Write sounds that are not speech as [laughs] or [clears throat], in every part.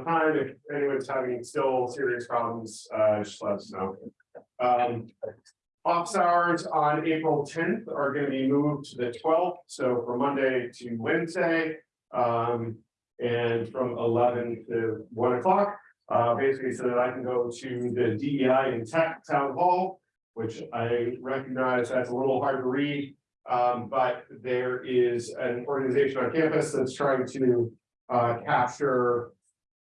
on time. If anyone's having still serious problems, uh, just let us know. Um, office hours on April tenth are gonna be moved to the twelfth, so from Monday to Wednesday. Um, and from eleven to one o'clock, uh, basically so that I can go to the DEI and tech town hall. Which I recognize as a little hard to read, um, but there is an organization on campus that's trying to, uh, capture.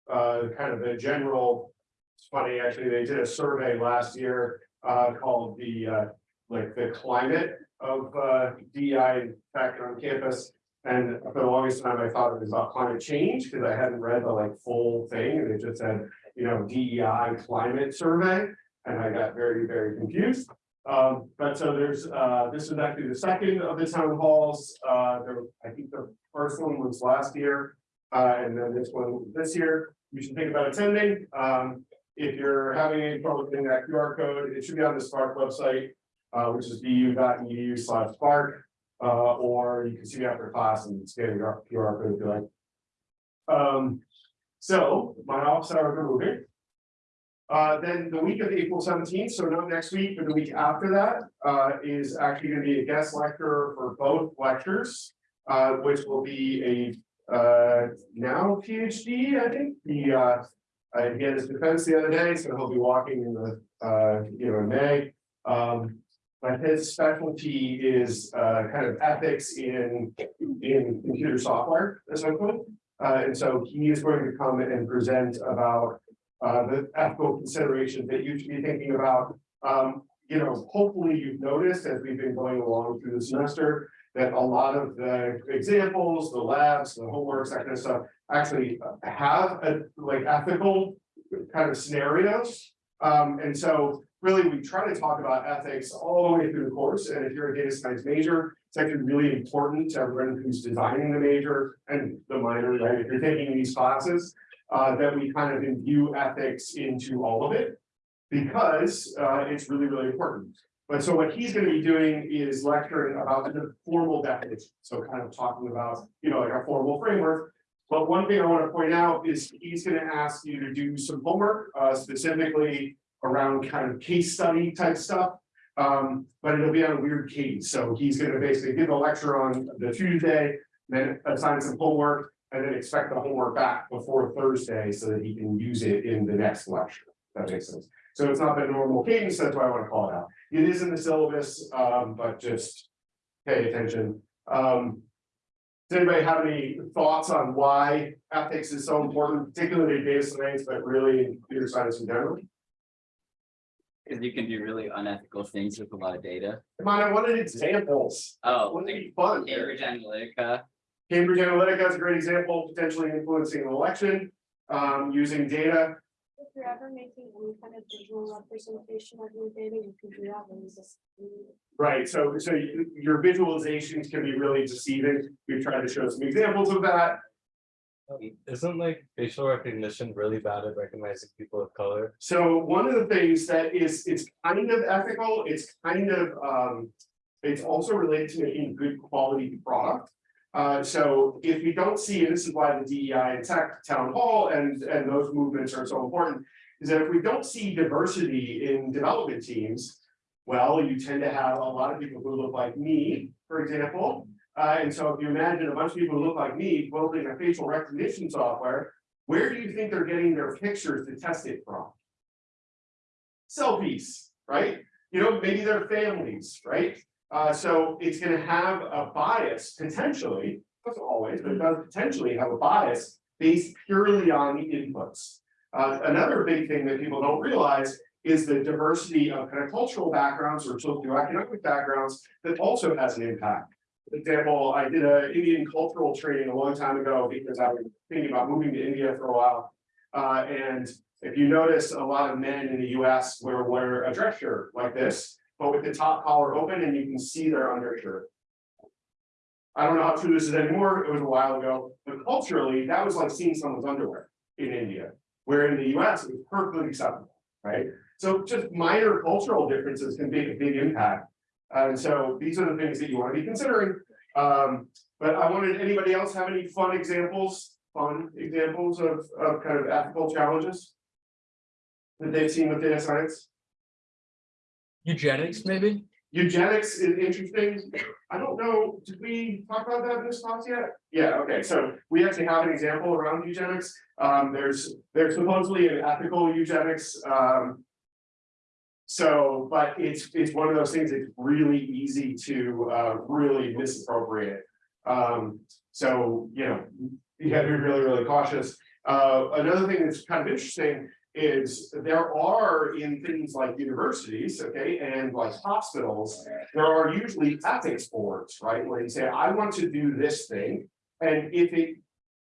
Uh, kind of a general, it's funny, actually, they did a survey last year, uh, called the, uh, like the climate of, uh, DEI tech on campus. And for the longest time, I thought it was about climate change, because I hadn't read the like full thing, and it just said, you know, DEI climate survey. And I got very, very confused. Um, but so there's, uh, this is actually the second of the town halls, uh, there, I think the first one was last year. Uh, and then this one this year, you should think about attending, um, if you're having any trouble getting that QR code, it should be on the Spark website. Uh, which is bu.edu slash spark, uh, or you can see me after class and scan your QR code if you like. Um, so my office hours are moving. Uh, then the week of April seventeenth, so not next week, but the week after that, uh, is actually gonna be a guest lecturer for both lectures. Uh, which will be a, uh, now PhD, I think, uh. Uh, he had his defense the other day, so he'll be walking in the, uh, you know, in May. Um, but his specialty is, uh, kind of ethics in, in computer software, essentially. Uh, and so he is going to come and present about uh, the ethical considerations that you should be thinking about. Um, you know, hopefully you've noticed as we've been going along through the semester. That a lot of the examples, the labs, the homeworks, that kind of stuff, actually have a like ethical. Kind of scenarios. Um, and so really we try to talk about ethics all the way through the course. And if you're a data science major, it's actually really important to everyone who's designing the major and the minor, right? If you're taking these classes uh, that we kind of imbue ethics into all of it. Because, uh, it's really, really important. But so what he's gonna be doing is lecturing about the formal definition, so kind of talking about, you know, like a formal framework. But one thing I wanna point out is he's gonna ask you to do some homework, uh, specifically around kind of case study type stuff. Um, but it'll be on a weird cadence, so he's gonna basically give a lecture on the Tuesday, then assign some homework, and then expect the homework back before Thursday so that he can use it in the next lecture. That makes sense. So it's not the normal cadence, that's why I want to call it out. It is in the syllabus, um, but just pay attention. Um, does anybody have any thoughts on why ethics is so important, particularly in data science, but really in computer science in general? Cause you can do really unethical things with a lot of data. Come on, I wanted examples. Oh, Wouldn't it be fun? Cambridge Analytica. Cambridge Analytica is a great example, potentially influencing an election, um, using data. If you're ever making any kind of visual representation of your data, you can do that when you just. Right, so, so you- your visualizations can be really deceiving. We've tried to show some examples of that. Um, Isn't like facial recognition really bad at recognizing people of color? So one of the things that is, it's kind of ethical, it's kind of, um, it's also related to making good quality product. Uh, so if we don't see, and this is why the DEI and tech town hall and, and those movements are so important. Is that if we don't see diversity in development teams, well, you tend to have a lot of people who look like me, for example. Uh, and so if you imagine a bunch of people who look like me building a facial recognition software, where do you think they're getting their pictures to test it from? Selfies, right? You know, maybe their families, right? Uh, so it's gonna have a bias potentially, doesn't always, but it does potentially have a bias based purely on the inputs. Uh, another big thing that people don't realize is the diversity of kind of cultural backgrounds or socioeconomic backgrounds that also has an impact. For example, I did an Indian cultural training a long time ago because I was thinking about moving to India for a while. Uh, and if you notice, a lot of men in the US wear, wear a dress shirt like this, but with the top collar open and you can see their undershirt. I don't know how true this is anymore, it was a while ago, but culturally, that was like seeing someone's underwear in India. Where in the US, it was perfectly acceptable, right? So just minor cultural differences can make a big impact. And so these are the things that you want to be considering. Um, but I wanted, anybody else have any fun examples fun examples of, of kind of ethical challenges? That they've seen with data science? Eugenics, maybe? Eugenics is interesting. I don't know, did we talk about that in this class yet? Yeah, okay, so we actually have an example around eugenics. Um, there's, there's supposedly an ethical eugenics, um. So, but it's, it's one of those things that's really easy to, uh, really misappropriate. Um, so, you know, you have to be really, really cautious. Uh, another thing that's kind of interesting is there are in things like universities, okay, and like hospitals, there are usually ethics boards, right? Where you say, I want to do this thing, and if it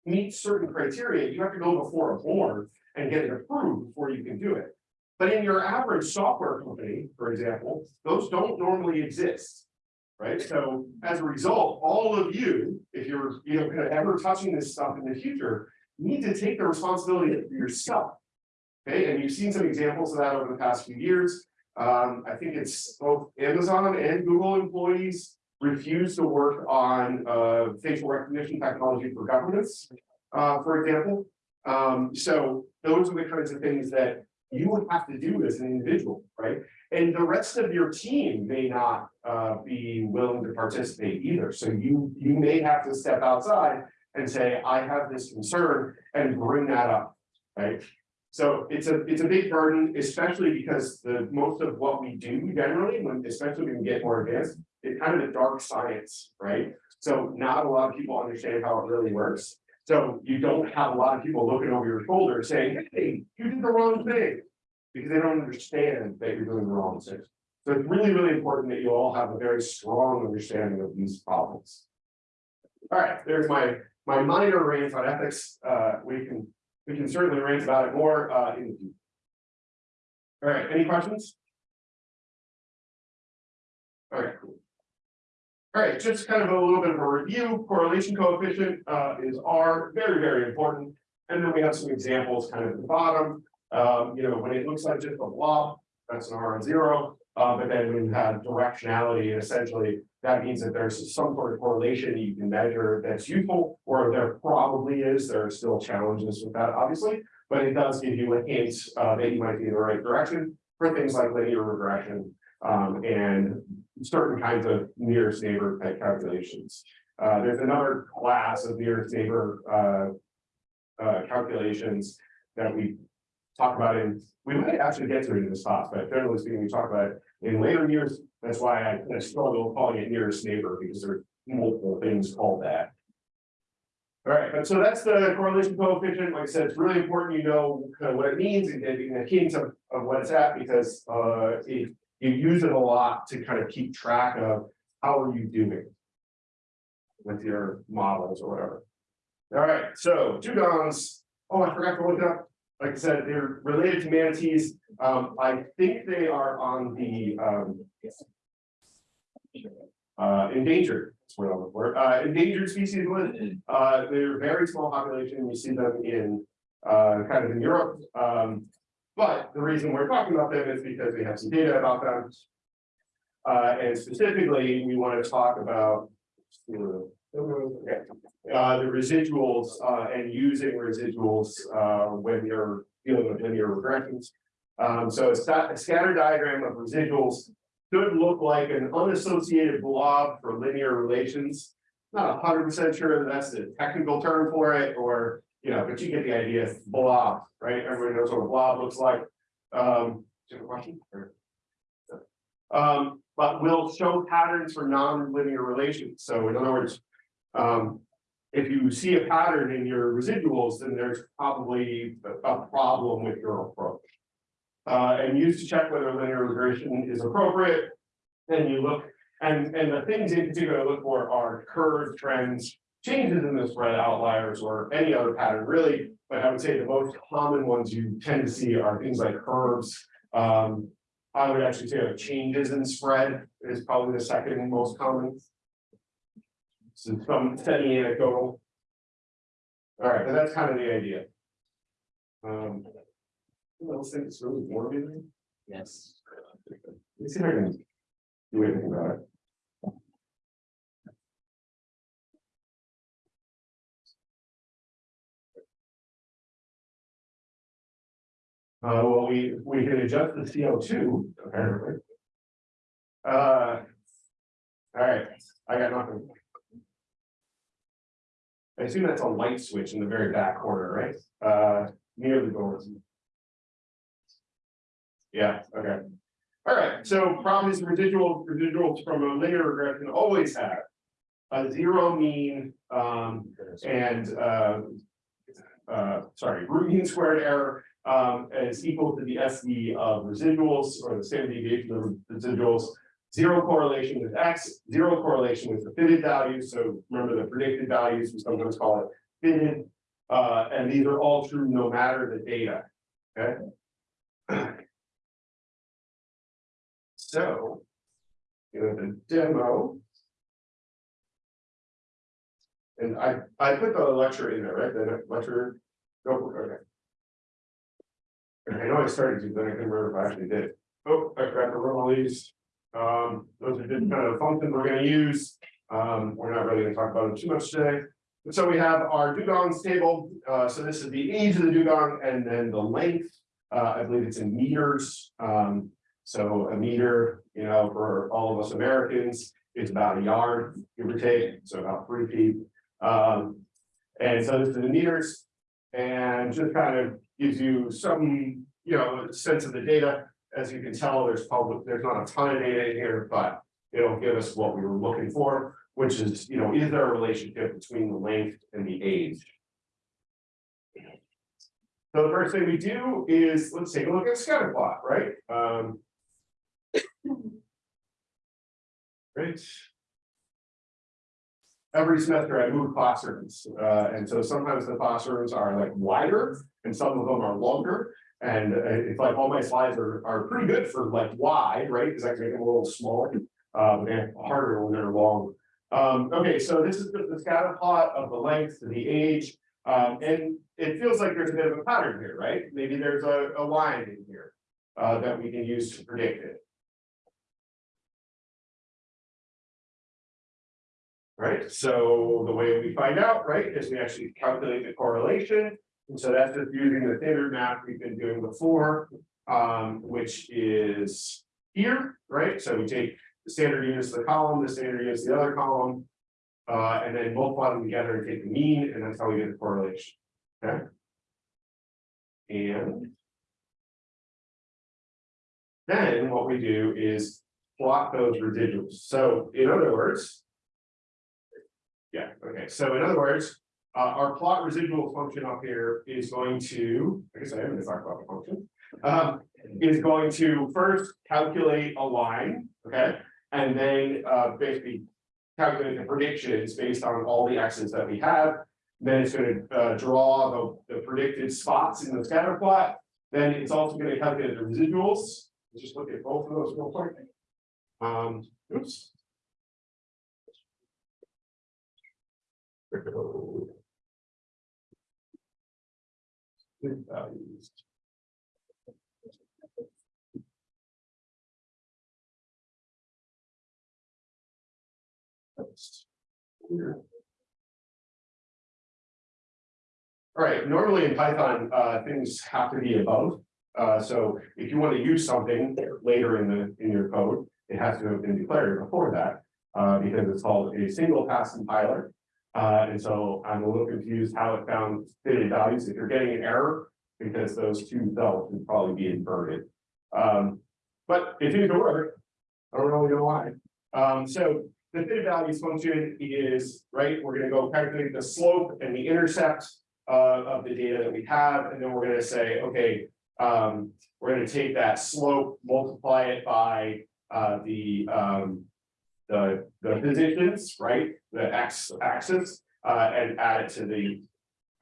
meets certain criteria, you have to go before a board and get it approved before you can do it. But in your average software company, for example, those don't normally exist. Right, so as a result, all of you, if you're, you know, kind of ever touching this stuff in the future, need to take the responsibility for yourself. Okay, and you've seen some examples of that over the past few years. Um, I think it's both Amazon and Google employees refuse to work on uh facial recognition technology for governments. Uh, for example, um, so those are the kinds of things that you would have to do as an individual, right? And the rest of your team may not uh be willing to participate either. So you you may have to step outside and say, I have this concern and bring that up, right? So it's a, it's a big burden, especially because the, most of what we do generally, when, especially when we get more advanced, it's kind of a dark science, right? So not a lot of people understand how it really works. So you don't have a lot of people looking over your shoulder saying, hey, you did the wrong thing. Because they don't understand that you're doing the wrong thing. So it's really, really important that you all have a very strong understanding of these problems. All right, there's my, my minor rant on ethics. Uh, we can we can certainly rant about it more uh in the future. All right, any questions? All right, cool. All right, just kind of a little bit of a review, correlation coefficient uh is R, very, very important. And then we have some examples kind of at the bottom, um, you know, when it looks like just a blob, that's an R on zero. Uh, but then when you have directionality, essentially, that means that there's some sort of correlation you can measure that's useful, or there probably is, there are still challenges with that, obviously. But it does give you a hint uh that you might be in the right direction for things like linear regression. Um, and certain kinds of nearest neighbor type calculations. Uh, there's another class of nearest neighbor uh. Uh, calculations that we talk about in, we might actually get to it in this class, but generally speaking, we talk about it in later years. That's why I I struggle calling it nearest neighbor because there are multiple things called that. All right, but so that's the correlation coefficient. Like I said, it's really important you know kind of what it means and getting a hint of, of what it's at because uh it, you use it a lot to kind of keep track of how are you doing with your models or whatever. All right, so Dugongs. Oh, I forgot to look up. Like I said, they're related to manatees. Um, I think they are on the um. Uh, endangered, that's what I'm looking for, uh, endangered species list. Uh, they're very small population. You see them in uh, kind of in Europe. Um, but the reason we're talking about them is because we have some data about them. Uh, and specifically, we want to talk about. Okay. Uh, the residuals, uh, and using residuals, uh, when you're dealing with linear regressions. Um, so a a scatter diagram of residuals should look like an unassociated blob for linear relations. Not hundred percent sure that that's the technical term for it, or, you know, but you get the idea, blob, right? Everybody knows what a blob looks like. Um, do you have a question? Um, but will show patterns for non-linear relations. So in other words, um, if you see a pattern in your residuals, then there's probably a problem with your approach. Uh, and used to check whether linear regression is appropriate. Then you look, and, and the things in particular I look for are curves, trends, changes in the spread outliers or any other pattern really. But I would say the most common ones you tend to see are things like curves. Um, I would actually say changes in spread is probably the second most common some semi anecdotal. All right, and that's kind of the idea. Um, else think it's really warm in there? Yes. Let's see if I can do anything about it. Uh, well, we we can adjust the CO2 apparently. Uh, all right, I got nothing. I assume that's a light switch in the very back corner, right? Uh, near the doors. Yeah, okay. All right, so problems residual, residuals from a linear regression always have. A zero mean, um, and, uh. Uh, sorry, root mean squared error, um, is equal to the SD of residuals or the standard deviation of residuals. Zero correlation with X, zero correlation with the fitted values, so remember the predicted values, we sometimes call it fitted. Uh, and these are all true no matter the data, okay? [clears throat] So. You know, the demo. And I, I put the lecture in there, right, the lecture, it, okay. I know I started to, then I couldn't remember if I actually did. Oh, I to run all these. Um, those are just kind of functions we're gonna use. Um, we're not really gonna talk about them too much today. But So we have our dugongs table, uh, so this is the age of the dugong and then the length. Uh, I believe it's in meters, um, so a meter, you know, for all of us Americans, is about a yard, give or take, so about three feet. Um, and so this is in meters. And just kind of gives you some, you know, sense of the data. As you can tell, there's probably, there's not a ton of data in here, but it'll give us what we were looking for, which is, you know, is there a relationship between the length and the age? So the first thing we do is, let's take a look at scatter plot, right? Um. Great. Every semester I move classrooms, uh, and so sometimes the classrooms are like wider and some of them are longer. And uh, it's like all my slides are, are pretty good for like wide, right? Because I can make them a little smaller, um, and harder when they're long. Um, okay, so this is the the scatter plot of the length and the age. Um, and it feels like there's a bit of a pattern here, right? Maybe there's a, a line in here, uh, that we can use to predict it. Right, so the way we find out, right, is we actually calculate the correlation. And so that's just using the standard map we've been doing before, um, which is here, right? So we take the standard units of the column, the standard units of the other column. Uh, and then multiply them together and take the mean, and that's how we get the correlation, okay? And. Then what we do is plot those residuals, so in other words. Yeah, okay, so in other words, uh, our plot residual function up here is going to, I guess I am gonna talk about the function. Um, is going to first calculate a line, okay? And then, uh, basically calculate the predictions based on all the x's that we have. Then it's gonna, uh, draw the, the predicted spots in the scatter plot. Then it's also gonna calculate the residuals. Let's just look at both of those real quick. Um, oops. Values. That's weird. All right, normally in Python, uh, things have to be above. Uh, so if you want to use something later in the, in your code, it has to have been declared before that. Uh, because it's called a single pass compiler. Uh, and so I'm a little confused how it found fitted values. If you're getting an error, because those two cells would probably be inverted. Um, but it seems to work. I don't really know why. Um, so the fitted values function is, right, we're gonna go calculate the slope and the intercept uh, of the data that we have, and then we're gonna say, okay, um, we're gonna take that slope, multiply it by uh, the um, the, the positions, right, the x axis, uh, and add it to the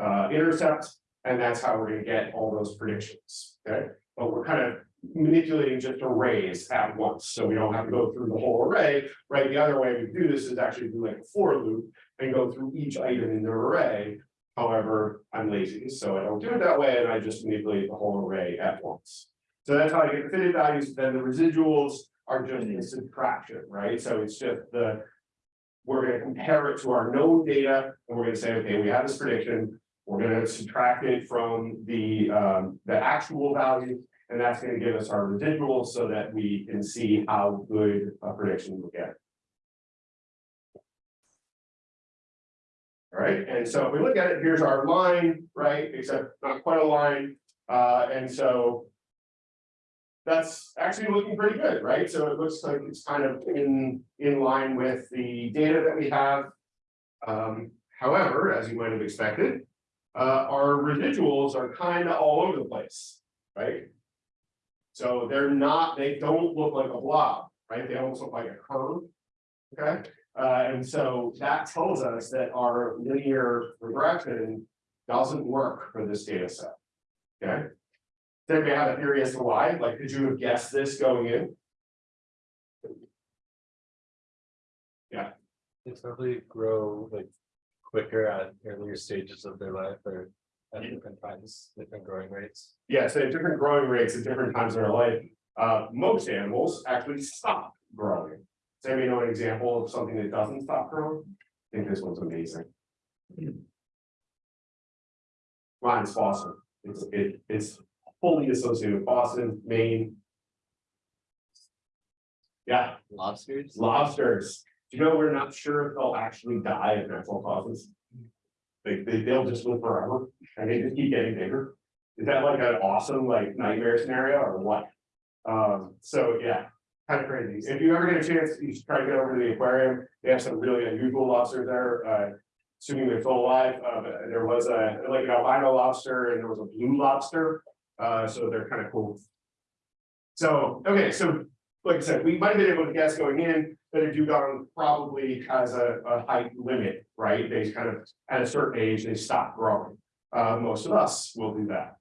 uh, intercept, and that's how we're gonna get all those predictions, okay? But we're kind of manipulating just arrays at once, so we don't have to go through the whole array, right? The other way we do this is actually do like a for loop and go through each item in the array. However, I'm lazy, so I don't do it that way, and I just manipulate the whole array at once. So that's how I get the fitted values, then the residuals are just a subtraction, right? So it's just the. We're gonna compare it to our known data, and we're gonna say, okay, we have this prediction. We're gonna subtract it from the, um, the actual value, and that's gonna give us our residual so that we can see how good a prediction we get. All right, and so if we look at it, here's our line, right, except not quite a line, uh, and so. That's actually looking pretty good, right? So it looks like it's kind of in, in line with the data that we have. Um, however, as you might have expected, uh, our residuals are kind of all over the place, right? So they're not, they don't look like a blob, right? They almost look like a curve. Okay, uh, and so that tells us that our linear regression doesn't work for this data set. Okay? Does anybody have a theory as to why? Like, could you have guessed this going in? Yeah. They probably grow like quicker at earlier stages of their life or at different times, different growing rates. Yeah, so have different growing rates at different times in their life. Uh, most animals actually stop growing. Does anybody know an example of something that doesn't stop growing? I think this one's amazing. Mine's Boston. It's, it, it's fully associated with Boston, Maine. Yeah, Lobsters? lobsters. Do you know, we're not sure if they'll actually die of natural causes. They, they, they'll just live forever and they just keep getting bigger. Is that like an awesome like nightmare scenario or what? Um, so yeah, kind of crazy. If you ever get a chance, you should try to get over to the aquarium. They have some really unusual lobsters there, uh. Assuming they're still alive, uh, there was a, like an albino lobster and there was a blue lobster, uh, so they're kind of cool. So, okay, so like I said, we might have been able to guess going in that a dugong probably has a, a height limit, right? They kind of, at a certain age, they stop growing. Uh, most of us will do that.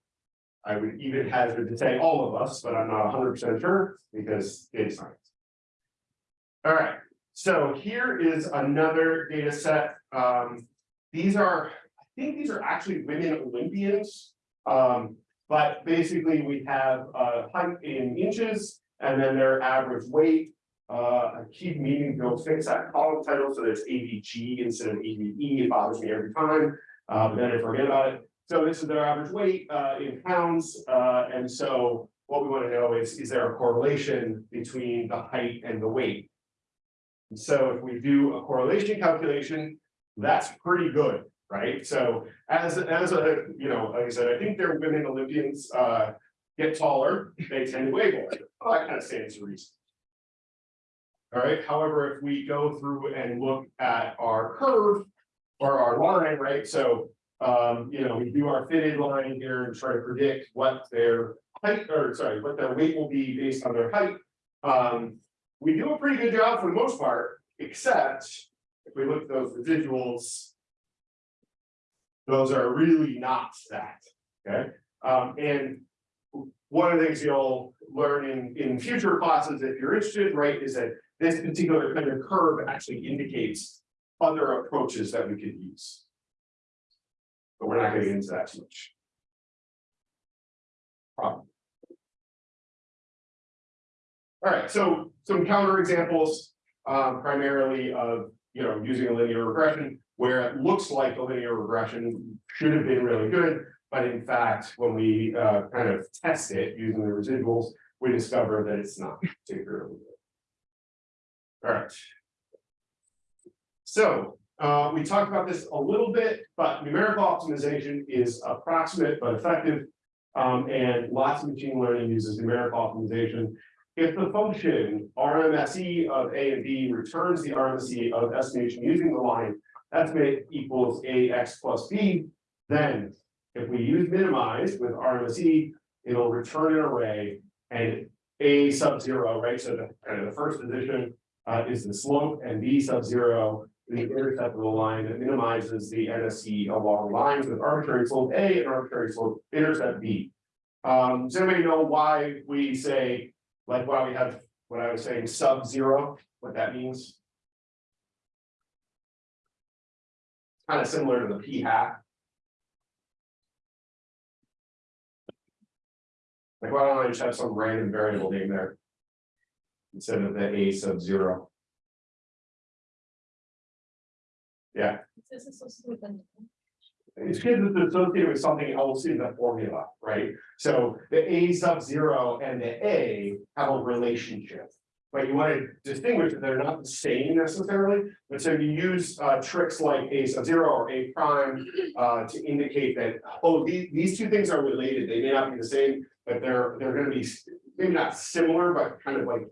I would even hazard to say all of us, but I'm not hundred percent sure because data science. All right, so here is another data set. Um, these are, I think these are actually women Olympians. Um, but basically we have height in inches and then their average weight. Uh, I keep meaning to fix that column title, so there's AVG instead of AVE, it bothers me every time, uh, but then I forget about it. So this is their average weight, uh, in pounds, uh, and so what we wanna know is, is there a correlation between the height and the weight? And So if we do a correlation calculation, that's pretty good, right? So as, as a, you know, like I said, I think there are women Olympians, uh, get taller, they tend to weigh more. Well, that kind of stands to reason. All right, however, if we go through and look at our curve or our line, right, so. Um, you know, we do our fitted line here and try to predict what their height, or sorry, what their weight will be based on their height. Um, we do a pretty good job for the most part, except if we look at those residuals. Those are really not that, okay? Um, and one of the things you'll learn in, in future classes, if you're interested, right, is that this particular kind of curve actually indicates other approaches that we could use. But we're not gonna get into that too much. Problem. All right, so some counter examples, um, primarily of, you know, using a linear regression. Where it looks like a linear regression should have been really good, but in fact, when we, uh, kind of test it using the residuals. We discover that it's not particularly good. All right. So, uh, we talked about this a little bit, but numerical optimization is approximate but effective. Um, and lots of machine learning uses numerical optimization. If the function RMSE of A and B returns the RMSE of estimation using the line estimate equals AX plus B, then if we use minimize with RMSE, it'll return an array and A sub zero, right? So the kind of the first position uh, is the slope and B sub zero the intercept of the line that minimizes the MSE along lines with arbitrary slope A and arbitrary slope intercept B. Um, does anybody know why we say, like, why we have, what I was saying, sub zero, what that means? Kind of similar to the p hat. Like, why don't I just have some random variable name there? Instead of the a sub zero. Yeah, This is so stupid. It's because it's associated with something else in the formula, right? So the A sub zero and the A have a relationship. But you want to distinguish that they're not the same necessarily, but so you use uh tricks like A sub zero or A prime. Uh to indicate that, oh, these these two things are related, they may not be the same, but they're they're gonna be, maybe not similar, but kind of like.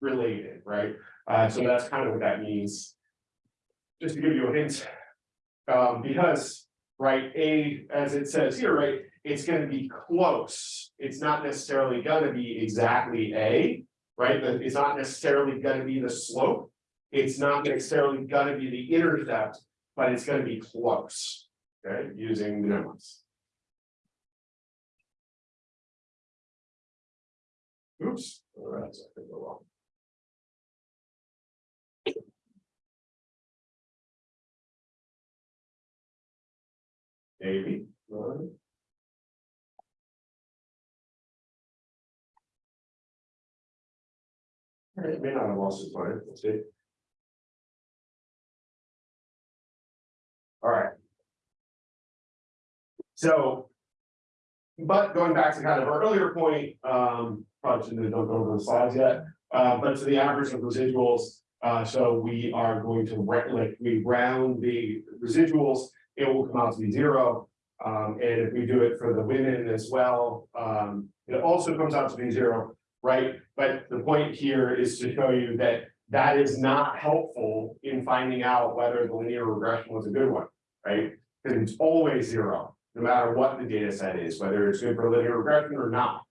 Related, right? Uh, so that's kind of what that means. Just to give you a hint. Um, because, right, A, as it says here, right, it's gonna be close. It's not necessarily gonna be exactly A. Right, it's not necessarily gonna be the slope. It's not necessarily gonna be the intercept, but it's gonna be close. Okay, using the numbers. Oops, all right, so I could go wrong. Maybe. Right, may not have lost its mind, let's see. All right. So. But going back to kind of our earlier point, um, probably shouldn't have over the slides yet, uh, but to the average of residuals. Uh, so we are going to, like, we round the residuals, it will come out to be zero. Um, and if we do it for the women as well, um, it also comes out to be zero, right? But the point here is to show you that that is not helpful in finding out whether the linear regression was a good one, right? Because it's always zero, no matter what the data set is, whether it's good for linear regression or not.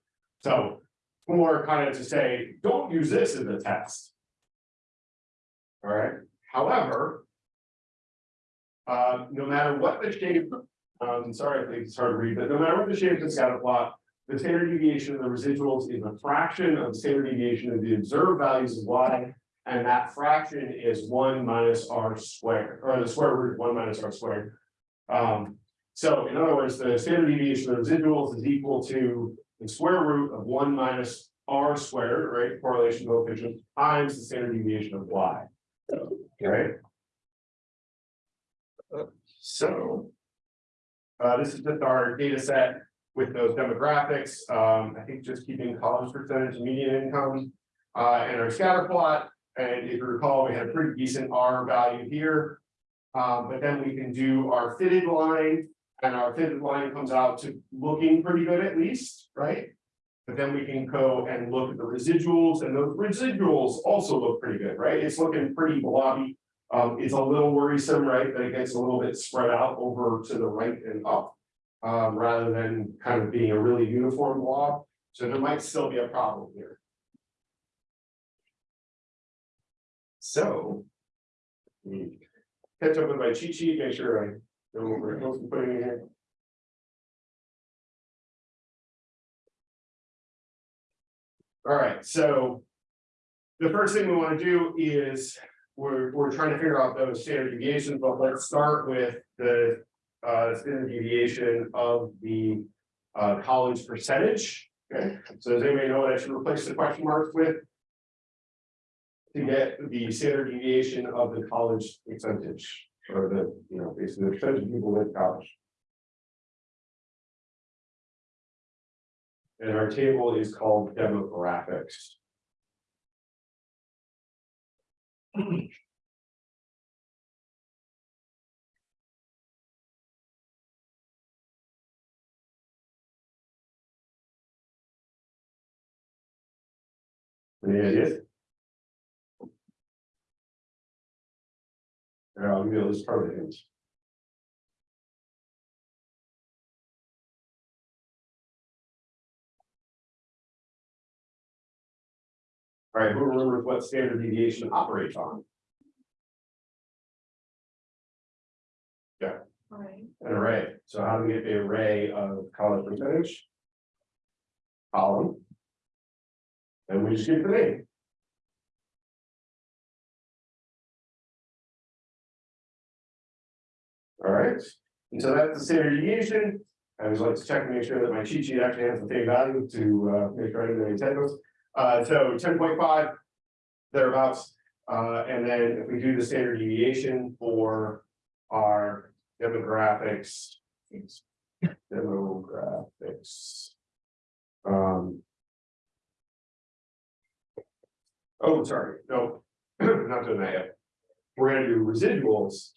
So more kind of to say, don't use this as a test. All right, however. Uh, no matter what the shape, um, sorry, I think it's hard to read, but no matter what the shape of the scatter plot. The standard deviation of the residuals is a fraction of the standard deviation of the observed values of y. And that fraction is one minus r squared, or the square root of one minus r squared. Um, so in other words, the standard deviation of the residuals is equal to the square root of one minus r squared, right, correlation coefficient, times the standard deviation of y. Right? So. Uh, this is just our data set with those demographics, um, I think just keeping college percentage median income. Uh, and our scatter plot, and if you recall, we had a pretty decent R value here. Um, but then we can do our fitted line, and our fitted line comes out to looking pretty good at least, right? But then we can go and look at the residuals, and those residuals also look pretty good, right? It's looking pretty blobby. Um, it's a little worrisome, right, that it gets a little bit spread out over to the right and up. Um, rather than kind of being a really uniform blob, so there might still be a problem here. So. Catch up with my cheat sheet, make sure I know what we're supposed to put in here. All right, so. The first thing we want to do is, we're, we're trying to figure out those standard deviations, but let's start with the. Uh, standard deviation of the, uh, college percentage, okay? So does anybody know what I should replace the question marks with? To get the standard deviation of the college percentage, or the, you know, basically the percentage of people in college. And our table is called demographics. [clears throat] Any ideas? Yeah, I'll give you a list of hints. All right, who remembers what standard deviation operates on? Yeah. Alright. An array. So how do we get the array of college percentage? Column. And we get the name. All right, and so that's the standard deviation. I always like to check and make sure that my cheat sheet actually has the same value to uh make sure I didn't have any typos. Uh, so ten point five. Thereabouts, uh, and then if we do the standard deviation for our demographics. Demographics. Um. Oh, sorry, no, [clears throat] not doing that yet. We're gonna do residuals.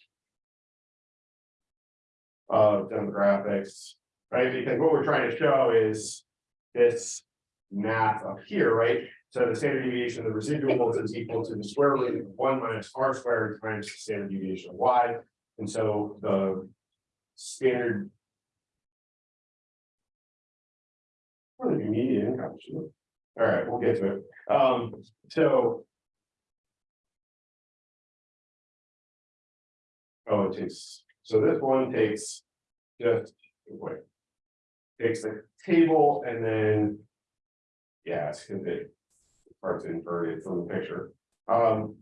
Of demographics, right, because what we're trying to show is this math up here, right? So the standard deviation of the residuals is equal to the square root of one minus r squared times the standard deviation of y. And so the standard. Be median? All right, we'll get to it. Um, so. Oh, it takes, so this one takes just, wait. Takes the table and then. Yeah, it's gonna be. Hard to invert it from the picture, um.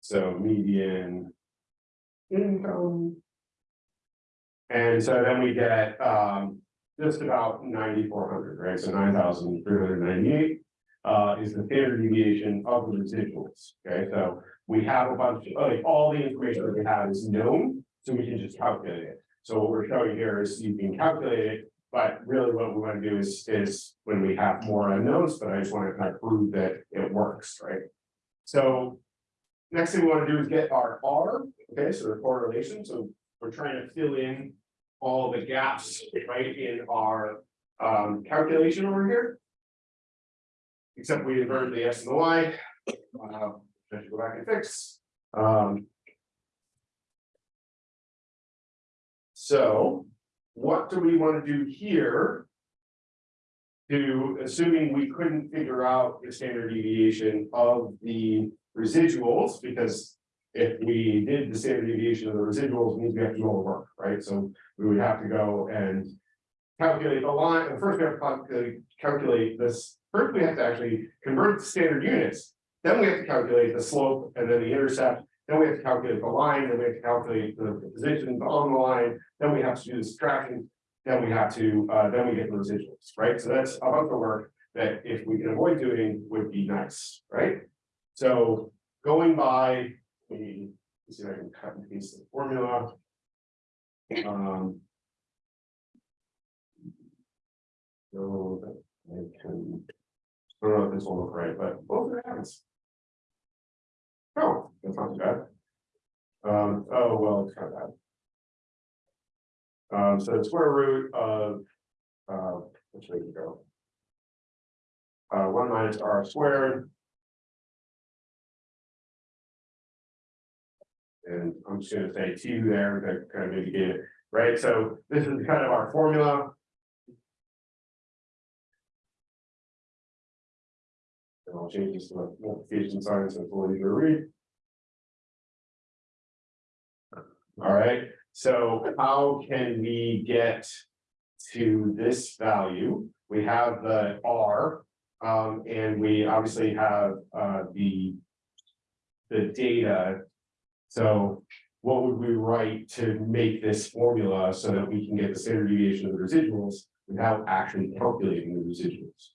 So median. Income. And so then we get, um, just about ninety-four hundred, right, so nine thousand three hundred ninety-eight. Uh, is the standard deviation of the residuals, okay, so we have a bunch, of like, all the information that we have is known, so we can just calculate it. So what we're showing here is you can calculate it, but really what we want to do is, is when we have more unknowns, but I just want to kind of prove that it works, right? So. Next thing we want to do is get our R, okay, so the correlation, so we're trying to fill in all the gaps, right, in our um calculation over here. Except we inverted the S and the Y. Uh, let's go back and fix, um. So, what do we want to do here? To, assuming we couldn't figure out the standard deviation of the residuals, because. If we did the standard deviation of the residuals, means we have to do all the work, right? So we would have to go and. Calculate the line, and first we have to calculate, this, first we have to actually convert to standard units. Then we have to calculate the slope and then the intercept, then we have to calculate the line, then we have to calculate the position on the line, then we have to do the subtraction. Then we have to, uh, then we get the residuals, right? So that's a bunch of work that if we can avoid doing would be nice, right? So going by the, see if I can cut and paste the formula. Um. So that I can. I don't know if this will look right, but both are happens. Oh, that's not too bad. Um, oh, well, it's kind of bad. Um, so the square root of, uh, which way to go? Uh, one minus r squared. And I'm just gonna say two there, to kind of mitigate it, right? So this is kind of our formula. And I'll change this to multiplication sign so it's a little easier to read. All right, so how can we get to this value? We have the R, um, and we obviously have, uh, the. The data. So what would we write to make this formula so that we can get the standard deviation of the residuals without actually calculating the residuals?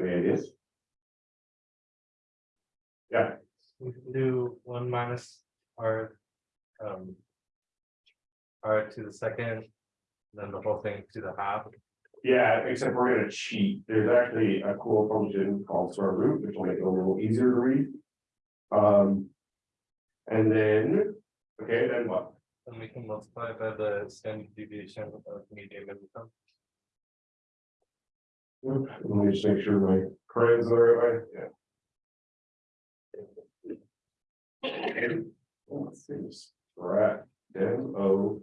Any ideas? Yeah, We can do one minus R. Um. R to the second, then the whole thing to the half. yeah, except we're gonna cheat. There's actually a cool function called square root, which will make it a little easier to read. Um. And then, okay, then what? And we can multiply by the standard deviation of the median income. Let me just make sure my crayons are the right way, yeah. [laughs] Let's see, right, M O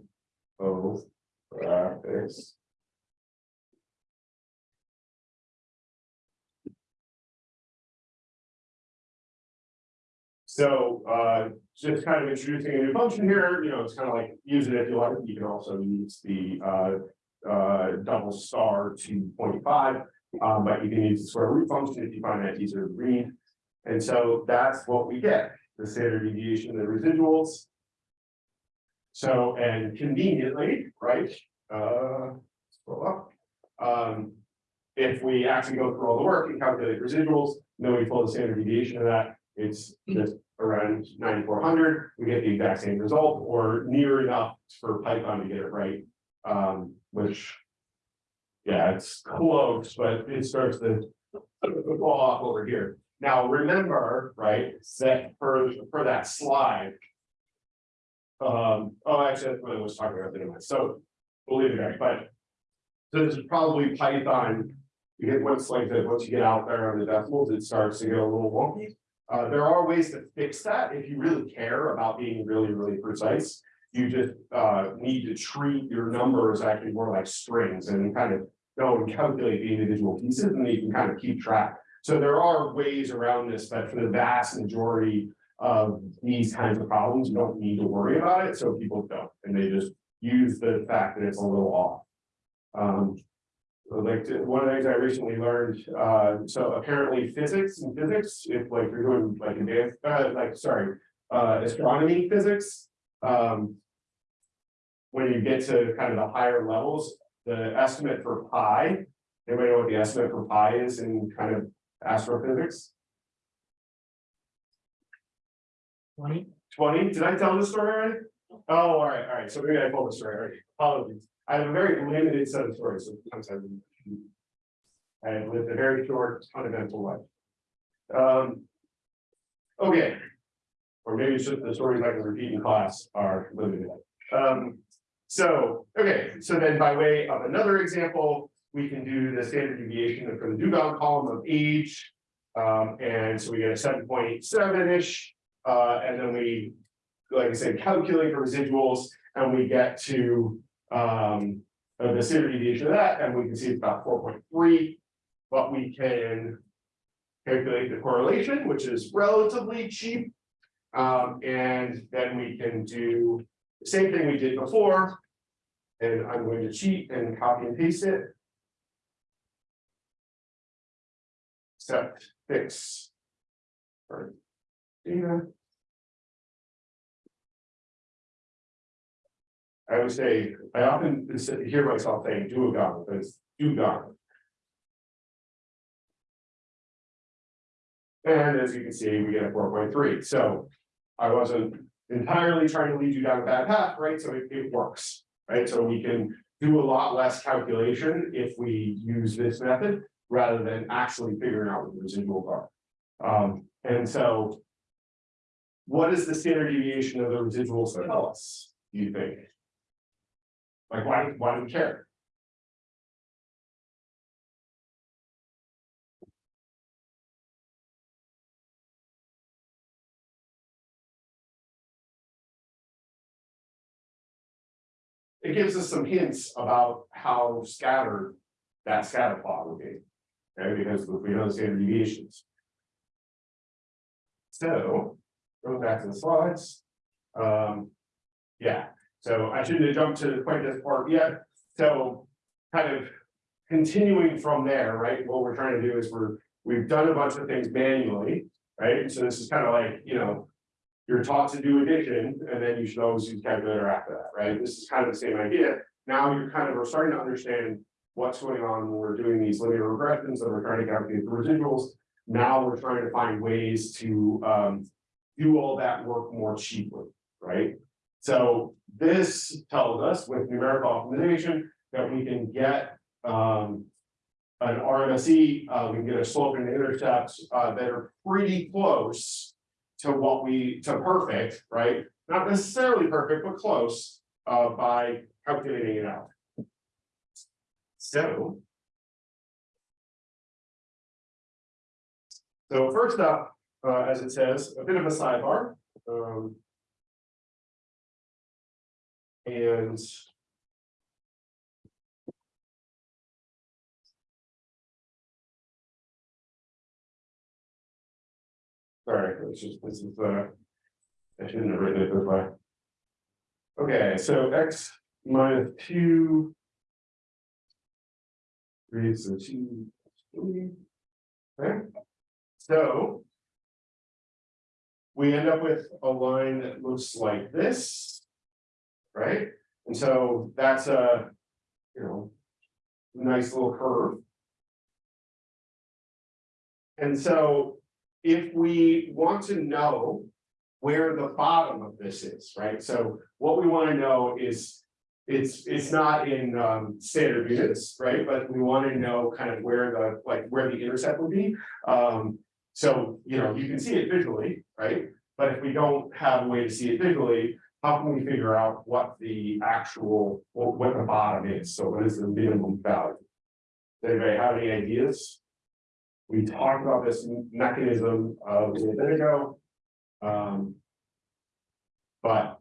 O graphics. So, uh, just kind of introducing a new function here, you know, it's kind of like use it if you like, you can also use the, uh, uh, double star two point five. Um, but you can use the square root function if you find that easier to read. And so that's what we get, the standard deviation of the residuals. So, and conveniently, right, uh, scroll up. Um, if we actually go through all the work and calculate residuals, then we pull the standard deviation of that, it's just around ninety-four hundred, we get the exact same result or near enough for Python to get it right. Um, which. Yeah, it's close, but it starts to fall off over here. Now, remember, right, that for, for that slide. Um, oh, actually, that's what I was talking about anyway, so we'll leave it there, but. So this is probably Python. You get once like that, once you get out there on the decimals, it starts to get a little wonky. Uh, there are ways to fix that if you really care about being really, really precise. You just, uh, need to treat your numbers actually more like strings and kind of go and calculate the individual pieces and then you can kind of keep track. So there are ways around this, but for the vast majority of these kinds of problems, you don't need to worry about it, so people don't, and they just use the fact that it's a little off. Um, like, to- one of the things I recently learned, uh, so apparently physics and physics, if like you're doing like advanced, uh, like, sorry, uh, astronomy physics, um. When you get to kind of the higher levels, the estimate for pi, anybody know what the estimate for pi is in kind of astrophysics? Twenty? Twenty, did I tell this story already? Oh, all right, all right, so maybe I told the story already, apologies. I have a very limited set of stories, so sometimes I. Have lived a very short, uneventful life. Um. Okay. Or maybe it's just the stories I can repeat in class are limited. Um, so, okay, so then by way of another example, we can do the standard deviation for the Dugong column of age. Um, and so we get a seven point eight seven-ish, uh, and then we, like I said, calculate the residuals, and we get to. Um, the standard deviation of that, and we can see it's about four point three. But we can. Calculate the correlation, which is relatively cheap. Um, and then we can do the same thing we did before. And I'm going to cheat and copy and paste it. Except fix. Or data. I would say, I often hear myself saying "Do a duogon, but it's dugong. And as you can see, we get a four point three, so I wasn't entirely trying to lead you down a bad path, right? So it, it works, right? So we can do a lot less calculation if we use this method rather than actually figuring out what the residuals are. Um, and so what does the standard deviation of the residuals tell us, do you think? Like, why, why do we care? It gives us some hints about how scattered that scatter plot will be. Okay, because we know the standard deviations. So, go back to the slides. Um, yeah, so I shouldn't have jumped to quite this part yet, so kind of. Continuing from there, right, what we're trying to do is we're, we've done a bunch of things manually, right, so this is kind of like, you know. You're taught to do addition, and then you should always use calculator after that, right, this is kind of the same idea. Now you're kind of, we're starting to understand what's going on when we're doing these linear regressions, and we're trying to calculate the residuals. Now we're trying to find ways to, um, do all that work more cheaply, right? So this tells us with numerical optimization that we can get um. An RMSE, uh, we can get a slope and intercepts uh that are pretty close. To what we, to perfect, right? Not necessarily perfect, but close, uh, by calculating it out. So. So first up, uh, as it says, a bit of a sidebar, um. And. Sorry, it's just, this is, uh. I shouldn't have written it this way. Okay, so x minus two. Raise the two. three. Okay, so. We end up with a line that looks like this. Right, and so that's a, you know. Nice little curve. And so if we want to know where the bottom of this is, right? So what we want to know is it's, it's not in um standard units, right? But we want to know kind of where the, like, where the intercept would be. Um, so, you know, you can see it visually, right? But if we don't have a way to see it visually, how can we figure out what the actual, what what the bottom is? So what is the minimum value? Does anybody have any ideas? We talked about this mechanism of a bit ago. Um. But.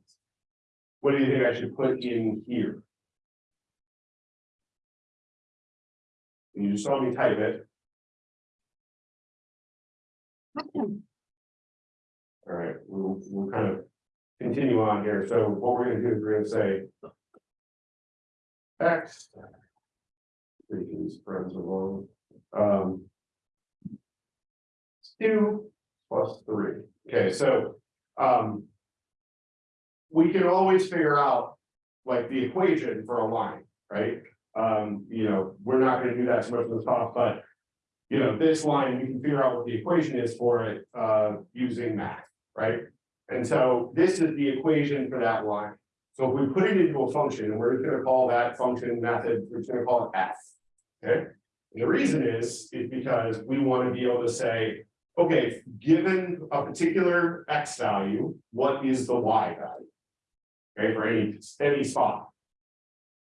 What do you think I should put in here? You just saw me type it. [clears throat] All right, we'll, we'll kind of continue on here. So what we're gonna do is we're gonna say. X. These friends along, um. Two plus three, okay, so, um. We can always figure out, like, the equation for a line, right? Um, you know, we're not gonna do that so much of the top, but. You know, this line, we can figure out what the equation is for it, uh, using math, right? And so this is the equation for that line. So if we put it into a function, and we're just gonna call that function method, we're just gonna call it f. Okay, and the reason is, is because we wanna be able to say, okay, given a particular x value, what is the y value? Okay, for any, any spot.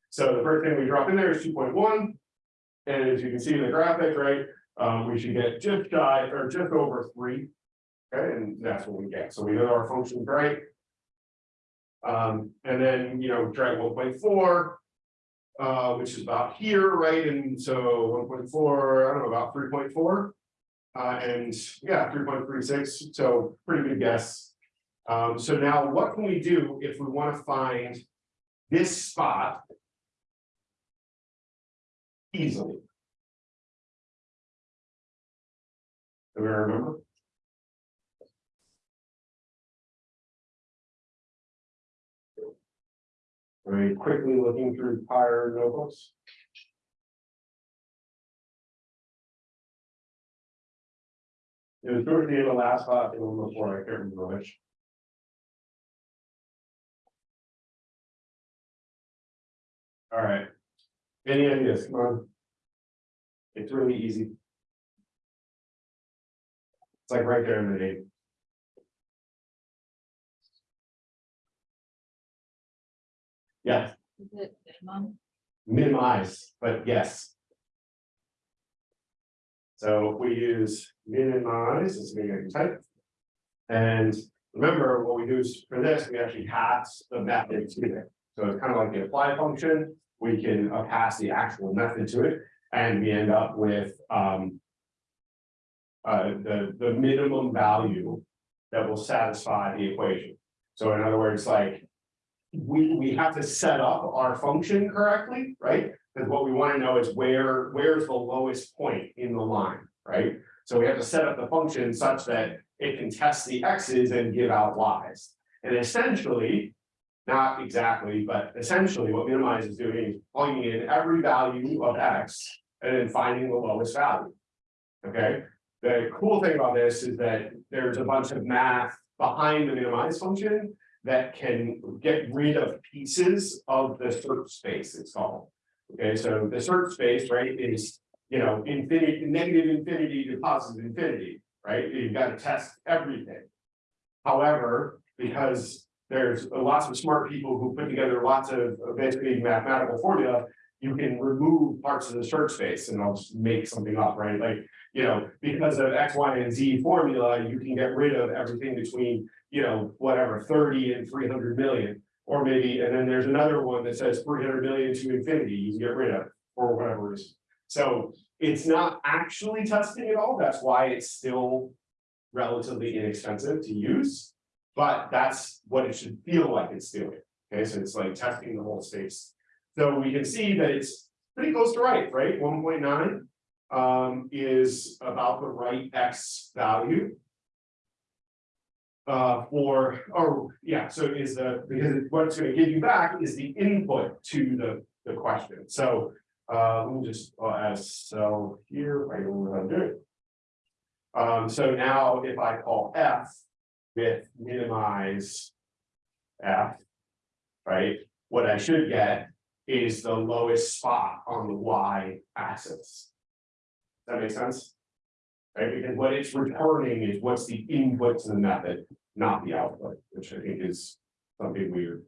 So the first thing we drop in there is two point one. And as you can see in the graphic, right, um, we should get just shy or just over three. Okay, and that's what we get. So we know our function's right. Um, and then, you know, drag one point four. Uh, which is about here, right? And so one point four, I don't know, about three point four. Uh, and yeah, three point three six, so pretty good guess. Um, so now what can we do if we want to find this spot? Easily. Do we remember? Very quickly looking through prior notebooks. It was towards the end of last spot, it before, I can't remember which. All right. Any ideas, come on. It's really easy. It's like right there in the name. Yeah, Is it minimum? minimize, but yes. So we use minimize, as we can type. And remember, what we do is for this, we actually pass the method to it. So it's kind of like the apply function, we can uh, pass the actual method to it, and we end up with, um. Uh, the, the minimum value that will satisfy the equation. So in other words, like, we, we have to set up our function correctly, right? Because what we want to know is where, where's the lowest point in the line, right? So we have to set up the function such that it can test the x's and give out y's. And essentially, not exactly, but essentially what minimize is doing is plugging in every value of x and then finding the lowest value. Okay, the cool thing about this is that there's a bunch of math behind the minimize function that can get rid of pieces of the search space, it's called. Okay, so the search space, right, is, you know, infinity, negative infinity to positive infinity, right? You've got to test everything. However, because there's lots of smart people who put together lots of basically mathematical formula, you can remove parts of the search space and I'll just make something up, right? Like, you know, because of X, Y, and Z formula, you can get rid of everything between, you know, whatever, thirty and three hundred million. Or maybe, and then there's another one that says three hundred million to infinity, you can get rid of, for whatever reason. So it's not actually testing at all, that's why it's still relatively inexpensive to use. But that's what it should feel like it's doing, okay, so it's like testing the whole space. So we can see that it's pretty close to right, right, one point nine. Um, is about the right X value. Uh, for, oh, yeah, so is the, because what it's gonna give you back is the input to the, the question, so. Uh, let me just, I'll add cell here, how to do it. Um, so now if I call F with minimize. F. Right, what I should get is the lowest spot on the Y axis. That make sense? Right, because what it's returning is what's the input to the method, not the output, which I think is something weird.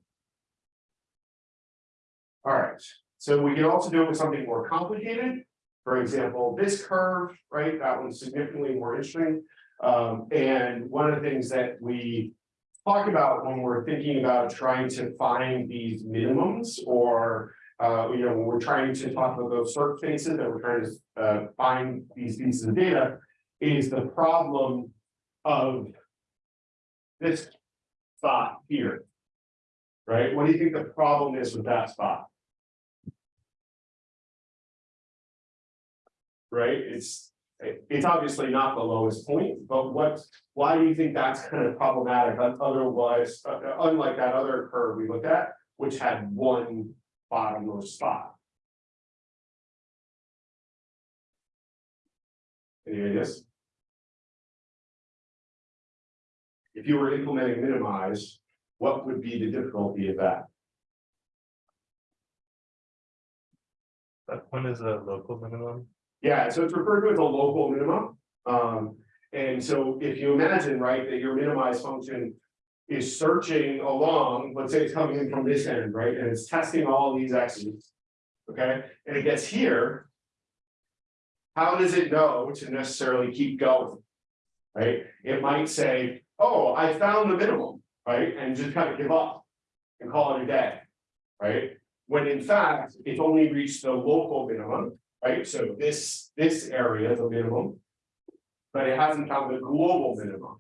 Alright, so we can also do it with something more complicated. For example, this curve, right, that one's significantly more interesting. Um, and one of the things that we talk about when we're thinking about trying to find these minimums or. Uh, you know, when we're trying to talk about those search spaces that we're trying to uh find these pieces of data. Is the problem of. This spot here. Right, what do you think the problem is with that spot? Right, it's, it- it's obviously not the lowest point, but what, why do you think that's [laughs] kind of problematic, otherwise, uh, uh, unlike that other curve we looked at, which had one bottommost spot? Any ideas? If you were implementing minimize, what would be the difficulty of that? That one is a local minimum. Yeah, so it's referred to as a local minimum. Um, and so if you imagine, right, that your minimize function. Is searching along, let's say it's coming in from this end, right, and it's testing all these x's. Okay, and it gets here. How does it know to necessarily keep going? Right, it might say, oh, I found the minimum, right, and just kind of give up. And call it a day, right? When in fact, it's only reached the local minimum, right? So this, this area is a minimum. But it hasn't found the global minimum.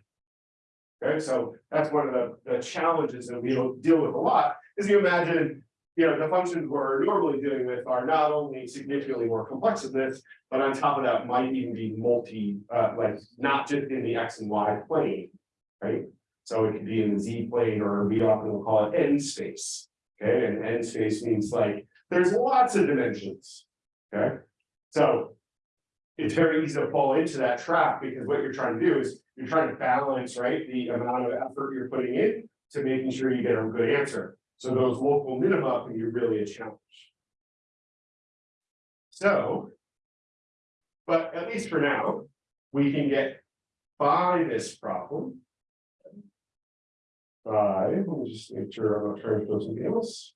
Okay, so that's one of the, the challenges that we deal with a lot, is you imagine. You know, the functions we're normally dealing with are not only significantly more complex than this, but on top of that might even be multi, uh, like, not just in the X and Y plane. Right, so it could be in the Z plane, or we often will call it N space. Okay, and N space means like, there's lots of dimensions. Okay, so. It's very easy to fall into that trap because what you're trying to do is you're trying to balance, right, the amount of effort you're putting in to making sure you get a good answer. So those local minima can be really a challenge. So. But at least for now, we can get by this problem. By, let me just make sure I'm not trying to do something else.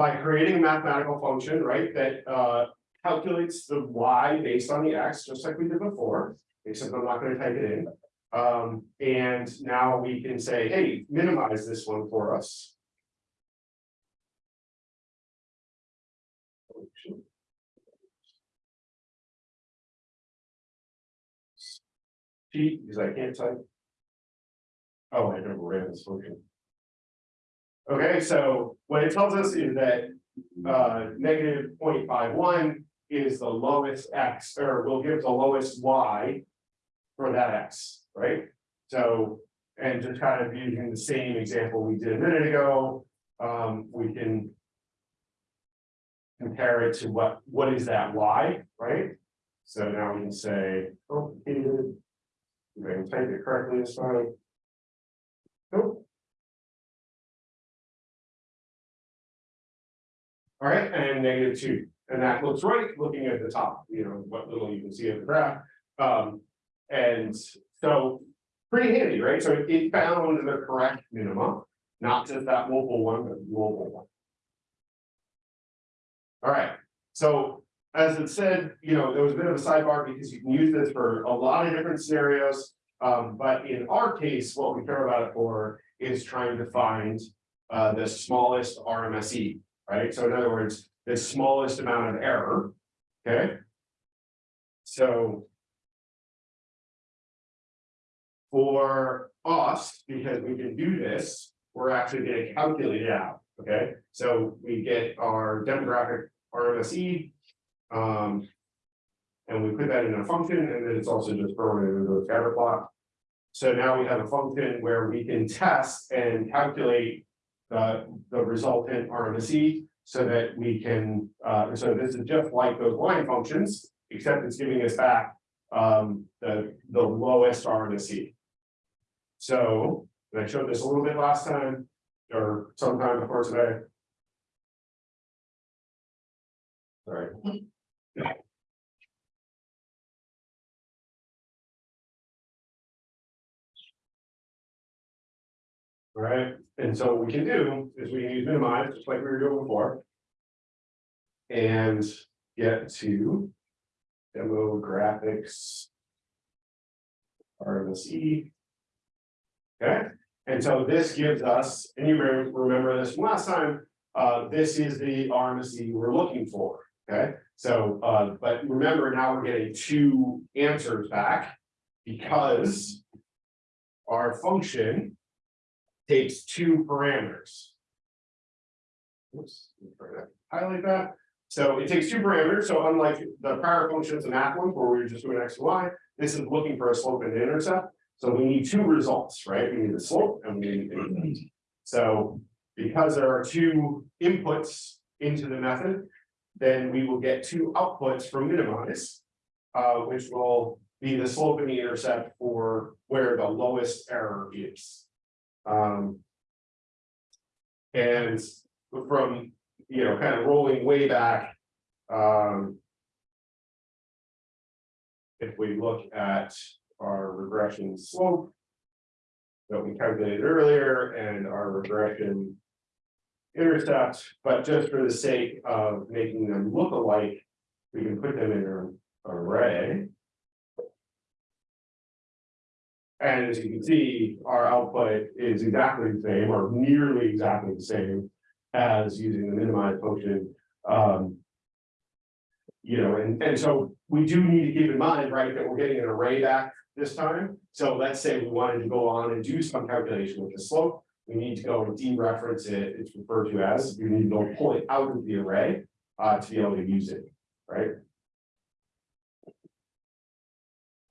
By creating a mathematical function, right, that uh calculates the y based on the x, just like we did before. Except I'm not gonna type it in. Um, and now we can say, hey, minimize this one for us. Cheat, because I can't type. Oh, I never ran this function. Okay, so what it tells us is that uh negative 0.51 is the lowest x, or will give the lowest y. For that x, right? So, and just kind of using the same example we did a minute ago, um, we can. Compare it to what, what is that y, right? So now we can say, oh, if I can type it correctly this time. All right, and negative two, and that looks right, looking at the top, you know, what little you can see of the graph. Um, and so, pretty handy, right? So it found the correct minimum, not just that local one, but global one. All right, so as it said, you know, there was a bit of a sidebar because you can use this for a lot of different scenarios. Um, but in our case, what we care about it for is trying to find uh, the smallest RMSE, right? So in other words, the smallest amount of error, okay? So. For us, because we can do this, we're actually gonna calculate it out, okay? So we get our demographic RMSE. Um. And we put that in a function and then it's also just thrown into a scatter plot. So now we have a function where we can test and calculate. The, the resultant RMSE, so that we can, uh, so this is just like those line functions, except it's giving us back. Um, the, the lowest R and the C. So, and I showed this a little bit last time, or sometime before today. Right, and so what we can do is we can use minimize, just like we were doing before. And get to demo graphics. RMSE. Okay, and so this gives us, and you remember this from last time, uh, this is the RMSE we're looking for, okay? So, uh, but remember now we're getting two answers back because our function takes two parameters. Oops, highlight that. So it takes two parameters, so unlike the prior functions math ones where we were just doing x and y, this is looking for a slope and an intercept. So we need two results, right? We need the slope and we need the intercept. So because there are two inputs into the method, then we will get two outputs from minimize. Uh, which will be the slope and the intercept for where the lowest error is. Um. And from, you know, kind of rolling way back, um. If we look at our regression slope. That we calculated earlier and our regression. Intercept, but just for the sake of making them look alike, we can put them in an array. And as you can see, our output is exactly the same or nearly exactly the same as using the minimize function. Um. You know, and, and so we do need to keep in mind, right, that we're getting an array back this time. So let's say we wanted to go on and do some calculation with the slope. We need to go and dereference it, it's referred to as, you need to go pull it out of the array, uh, to be able to use it, right?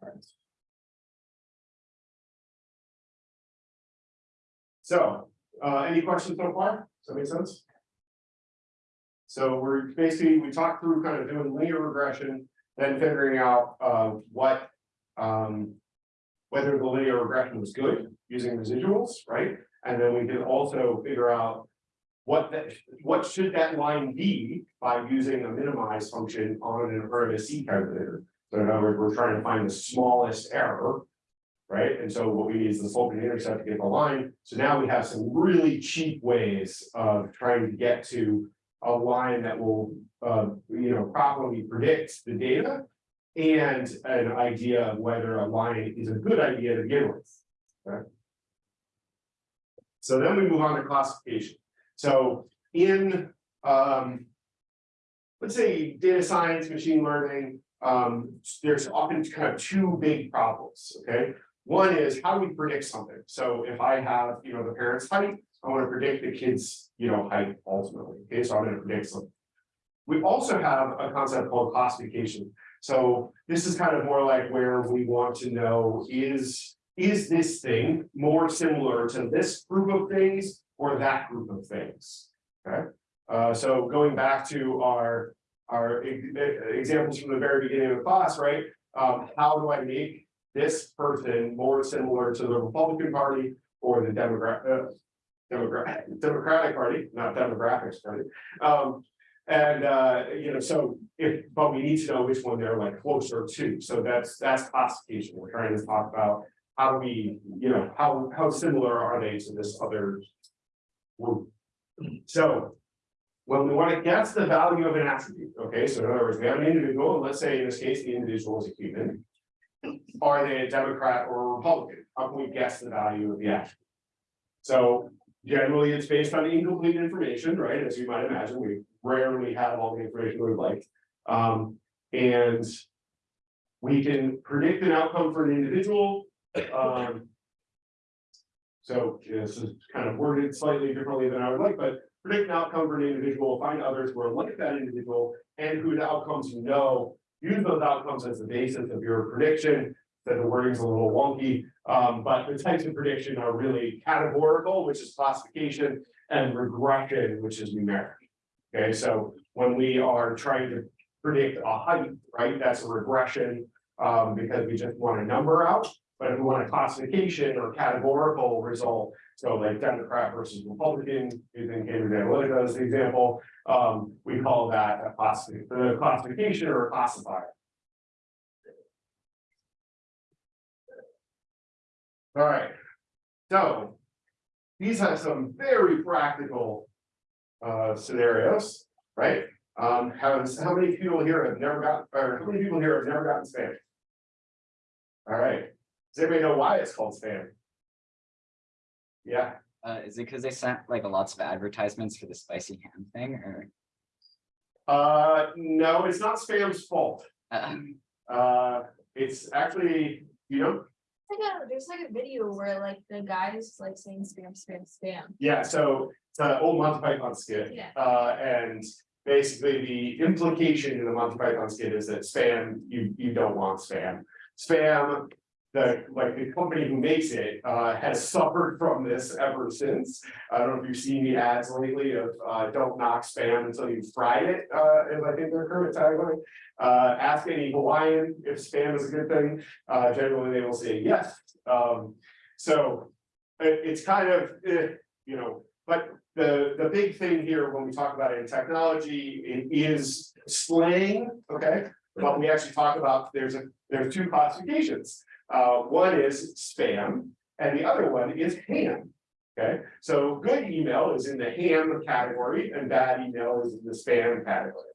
Alright. So, uh, any questions so far? Does that make sense? So we're basically, we talked through kind of doing linear regression, then figuring out, uh, what, um. Whether the linear regression was good using residuals, right? And then we can also figure out. What that, what should that line be by using a minimize function on an RMSE calculator? So in other words, we're trying to find the smallest error. Right, and so what we need is the slope and intercept to get the line, so now we have some really cheap ways of trying to get to. A line that will, uh, you know, properly predict the data. And an idea of whether a line is a good idea to begin with. Okay. So then we move on to classification, so in, um. Let's say data science, machine learning, um, there's often kind of two big problems, okay? One is how do we predict something? So if I have, you know, the parent's height, I want to predict the kid's, you know, height ultimately, okay, so I'm gonna predict something. We also have a concept called classification. So this is kind of more like where we want to know is, is this thing more similar to this group of things or that group of things? Okay, uh, so going back to our, our examples from the very beginning of the class, right? Um, how do I make this person more similar to the Republican Party or the Democrat, uh, Democrat, Democratic Party, not demographics party. Um, and, uh, you know, so if, but we need to know which one they're like closer to, so that's, that's classification, we're trying to talk about. How we, you know, how, how similar are they to this other group? So. When we want to guess the value of an attribute, okay, so in other words, we have an individual, and let's say in this case, the individual is a human. Are they a Democrat or a Republican? How can we guess the value of the attribute? So generally, it's based on incomplete information, right? As you might imagine, we rarely have all the information we'd like. Um, and we can predict an outcome for an individual. Um, so this is kind of worded slightly differently than I would like, but predict an outcome for an individual, find others who are like that individual and whose outcomes you know. Use those outcomes as the basis of your prediction, that the wording's a little wonky, um, but the types of prediction are really categorical, which is classification, and regression, which is numeric. Okay, so when we are trying to predict a height, right, that's a regression. Um, because we just want a number out, but if we want a classification or categorical result. So like Democrat versus Republican, using Cambridge Analytica as the example, um, we call that a classification, the classification or a classifier. All right, so these have some very practical uh scenarios, right? Um, how, how many people here have never got, or how many people here have never gotten spam? All right, does anybody know why it's called spam? Yeah, Uh, is it because they sent like a lots of advertisements for the spicy ham thing or? uh, no, it's not spam's fault. Uh, Uh, it's actually, you know, Like a, there's like a video where like the guy is like saying spam, spam, spam. yeah, so it's an old Monty Python skit. Yeah. Uh, and basically the implication in the Monty Python skit is that spam, you, you don't want spam. Spam, the, like, the company who makes it, uh, has [laughs] suffered from this ever since. I don't know if you've seen the ads lately of, uh, don't knock spam until you've fried it, uh, is I think their current tagline. Uh, ask any Hawaiian if spam is a good thing, uh, generally they will say yes. Um, so it, it's kind of, eh, you know, but the, the big thing here when we talk about it in technology, it is slang, okay? But we actually talk about, there's a, there's two classifications. Uh, one is spam and the other one is ham. Okay, so good email is in the ham category and bad email is in the spam category.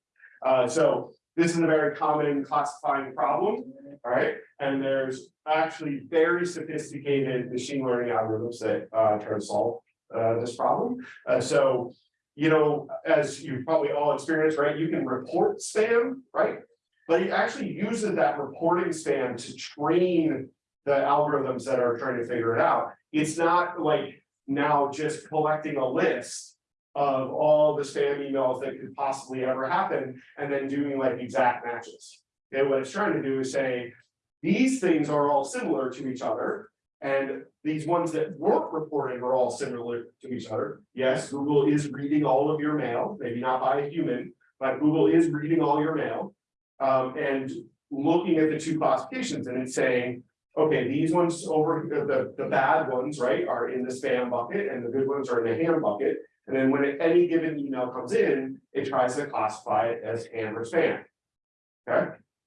Uh, so this is a very common classifying problem, all right? And there's actually very sophisticated machine learning algorithms that uh try to solve uh this problem. Uh, so, you know, as you probably all experienced, right, you can report spam, right? But it actually uses that reporting spam to train the algorithms that are trying to figure it out. It's not like now just collecting a list of all the spam emails that could possibly ever happen and then doing like exact matches. And what it's trying to do is say, these things are all similar to each other. And these ones that weren't reporting are all similar to each other. Yes, Google is reading all of your mail, maybe not by a human, but Google is reading all your mail. Um, and looking at the two classifications and it's saying, okay, these ones over, the, the bad ones, right, are in the spam bucket and the good ones are in the ham bucket. And then when any given email comes in, it tries to classify it as ham or spam. Okay,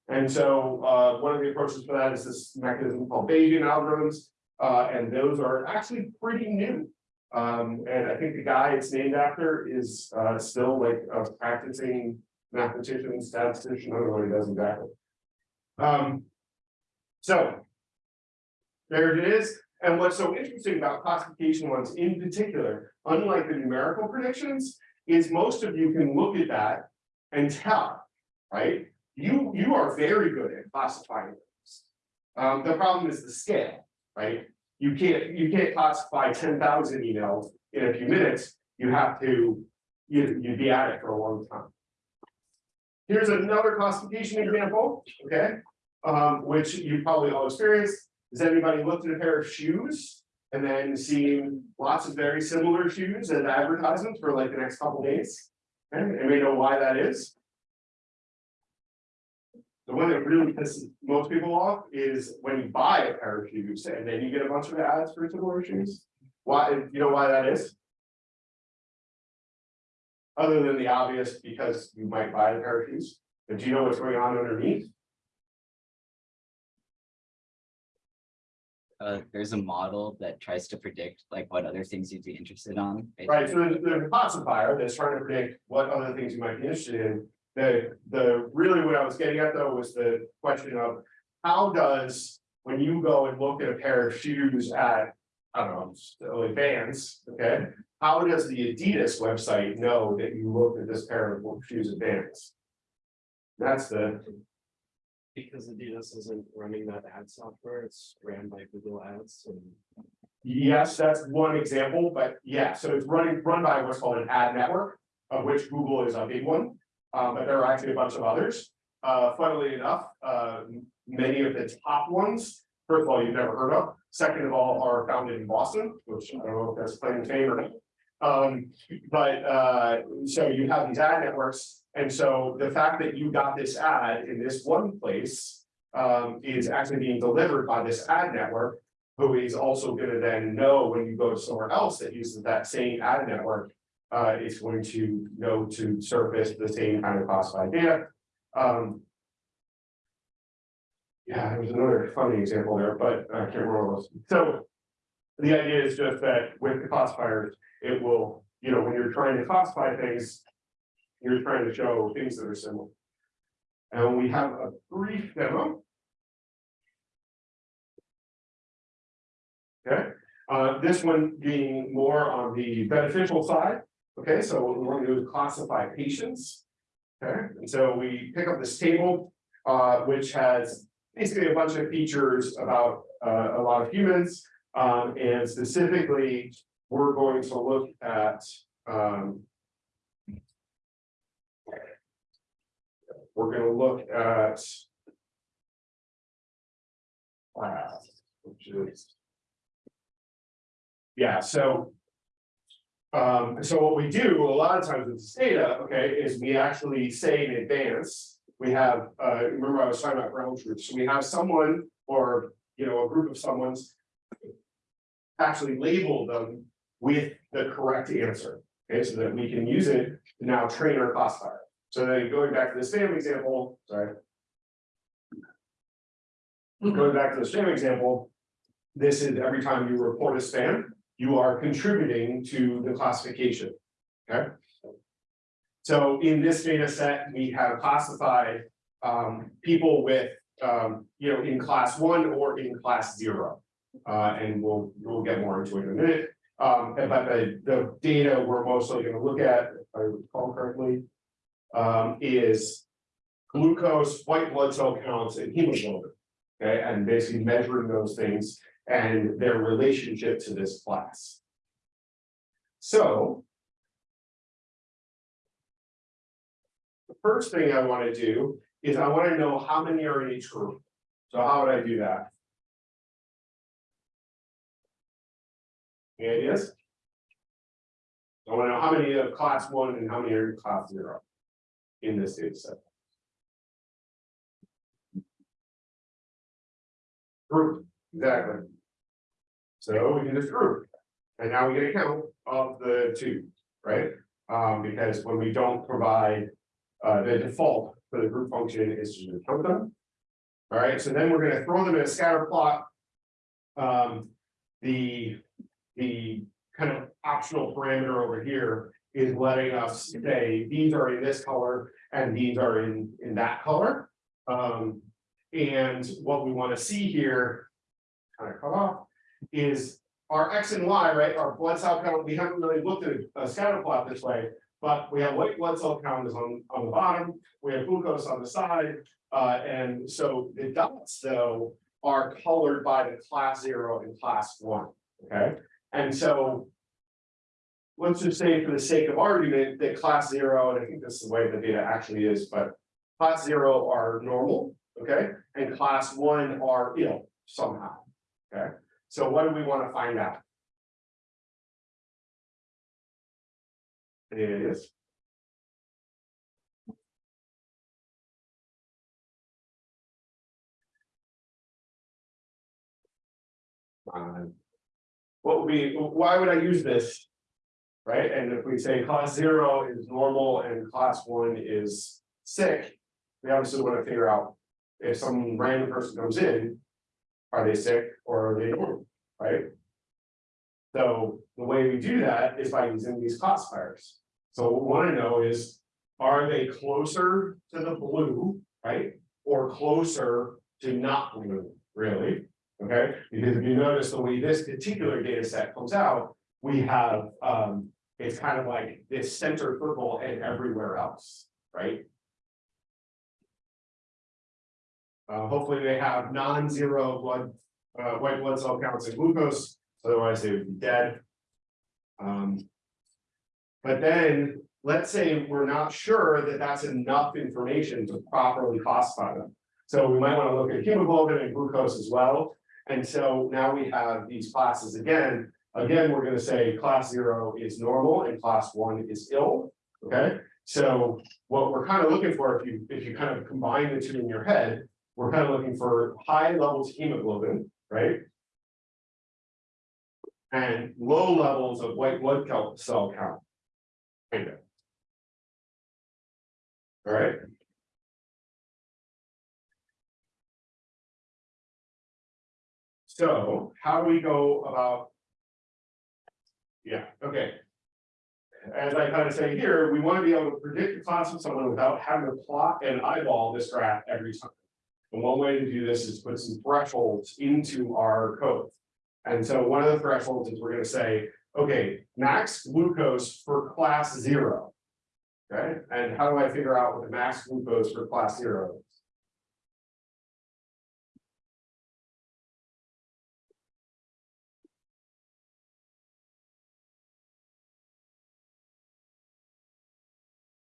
and so uh one of the approaches for that is this mechanism called Bayesian algorithms. Uh, and those are actually pretty new. Um, and I think the guy it's named after is uh still like a practicing mathematician, statistician, I don't know what he does exactly. Um. So. There it is, and what's so interesting about classification ones in particular, unlike the numerical predictions, is most of you can look at that and tell, right? You, you are very good at classifying things. Um, the problem is the scale, right? You can't, you can't classify ten thousand emails in a few minutes, you have to, you, you'd be at it for a long time. Here's another classification example, okay, um, which you probably all experienced. Has anybody looked at a pair of shoes? And then seen lots of very similar shoes as advertisements for like the next couple days? Okay, anybody know why that is? The one that really pisses most people off is when you buy a pair of shoes and then you get a bunch of ads for similar shoes. Why, you know why that is? Other than the obvious, because you might buy a pair of shoes, but do you know what's going on underneath? uh, there's a model that tries to predict like what other things you'd be interested on. based Right, so there's, there's a classifier that's trying to predict what other things you might be interested in. The, the, really what I was getting at though was the question of, how does, when you go and look at a pair of shoes at, I don't know, Vans, okay? How does the Adidas website know that you looked at this pair of shoes at Vans? That's the, Because Adidas isn't running that ad software, it's ran by Google Ads and. yes, that's one example, but yeah, so it's running, run by what's called an ad network. Of which Google is a big one, um, but there are actually a bunch of others. Uh, funnily enough, uh, many of the top ones, first of all, you've never heard of. Second of all, are founded in Boston, which I don't know if that's playing to fame or not. Um, but, uh, so you have these ad networks, and so the fact that you got this ad in this one place. Um, is actually being delivered by this ad network, who is also gonna then know when you go to somewhere else that uses that same ad network. Uh, is going to know to surface the same kind of classified data, um. Yeah, there was another funny example there, but I can't remember what it was. So. The idea is just that with the classifiers, it will, you know, when you're trying to classify things. You're trying to show things that are similar. And we have a brief demo. Okay, uh, this one being more on the beneficial side. Okay, so what we want to do is classify patients. Okay, and so we pick up this table, uh, which has basically a bunch of features about, uh, a lot of humans. Um, and specifically, we're going to look at, um. We're gonna look at. Wow, which is. Yeah, so. Um, so what we do a lot of times with this data, okay, is we actually say in advance. We have, uh, remember I was talking about ground truth, so we have someone or, you know, a group of someone's. Actually label them with the correct answer, okay, so that we can use it to now train our classifier. So then going back to this same example, sorry. Going back to the SPAM example. This is every time you report a spam, you are contributing to the classification, okay? So in this data set, we have classified um people with um, you know, in class one or in class zero. Uh, and we'll, we'll get more into it in a minute. Um, but the, the data we're mostly gonna look at, if I recall correctly. Um, is glucose, white blood cell counts and hemoglobin. Okay, and basically measuring those things and their relationship to this class. So. First thing I wanna do is I wanna know how many are in each group. So how would I do that? Any ideas? I wanna know how many of class one and how many are in class zero. In this data set. Group, exactly. So we can just group. And now we get a count of the two, right? Um, because when we don't provide. Uh, the default for the group function is to count them. All right, so then we're gonna throw them in a scatter plot. Um, the, the kind of optional parameter over here is letting us say, these are in this color and these are in, in that color. Um, and what we wanna see here, kind of cut off, is our X and Y, right, our blood cell count, we haven't really looked at a scatter plot this way. But we have white blood cell count is on, on the bottom, we have glucose on the side, uh, and so the dots though. Are colored by the class zero and class one, okay, and so. Let's just say for the sake of argument that class zero, and I think this is the way the data actually is, but. Class zero are normal, okay, and class one are ill somehow, okay, so what do we wanna find out? Is. Um, What would be, why would I use this? Right, and if we say class zero is normal and class one is sick. We obviously wanna figure out if some random person comes in. Are they sick or are they normal, right? So the way we do that is by using these classifiers. So what we wanna know is, are they closer to the blue, right? Or closer to not blue, really? Okay, because if you notice the way this particular data set comes out, we have, um, it's kind of like this center circle and everywhere else, right? Uh, hopefully they have non-zero blood, uh, white blood cell counts and glucose, otherwise they would be dead. Um. But then, let's say we're not sure that that's enough information to properly classify them. So we might want to look at hemoglobin and glucose as well. And so now we have these classes again again, we're gonna say class zero is normal and class one is ill, okay? So what we're kind of looking for, if you, if you kind of combine the two in your head, we're kind of looking for high levels of hemoglobin, right? And low levels of white blood cell count. Kind of. All right. So how do we go about? Yeah, okay. As I kind of say here, we want to be able to predict the class of someone without having to plot and eyeball this graph every time. And one way to do this is put some thresholds into our code. And so one of the thresholds is we're gonna say, okay, max glucose for class zero. Okay, and how do I figure out what the max glucose for class zero is?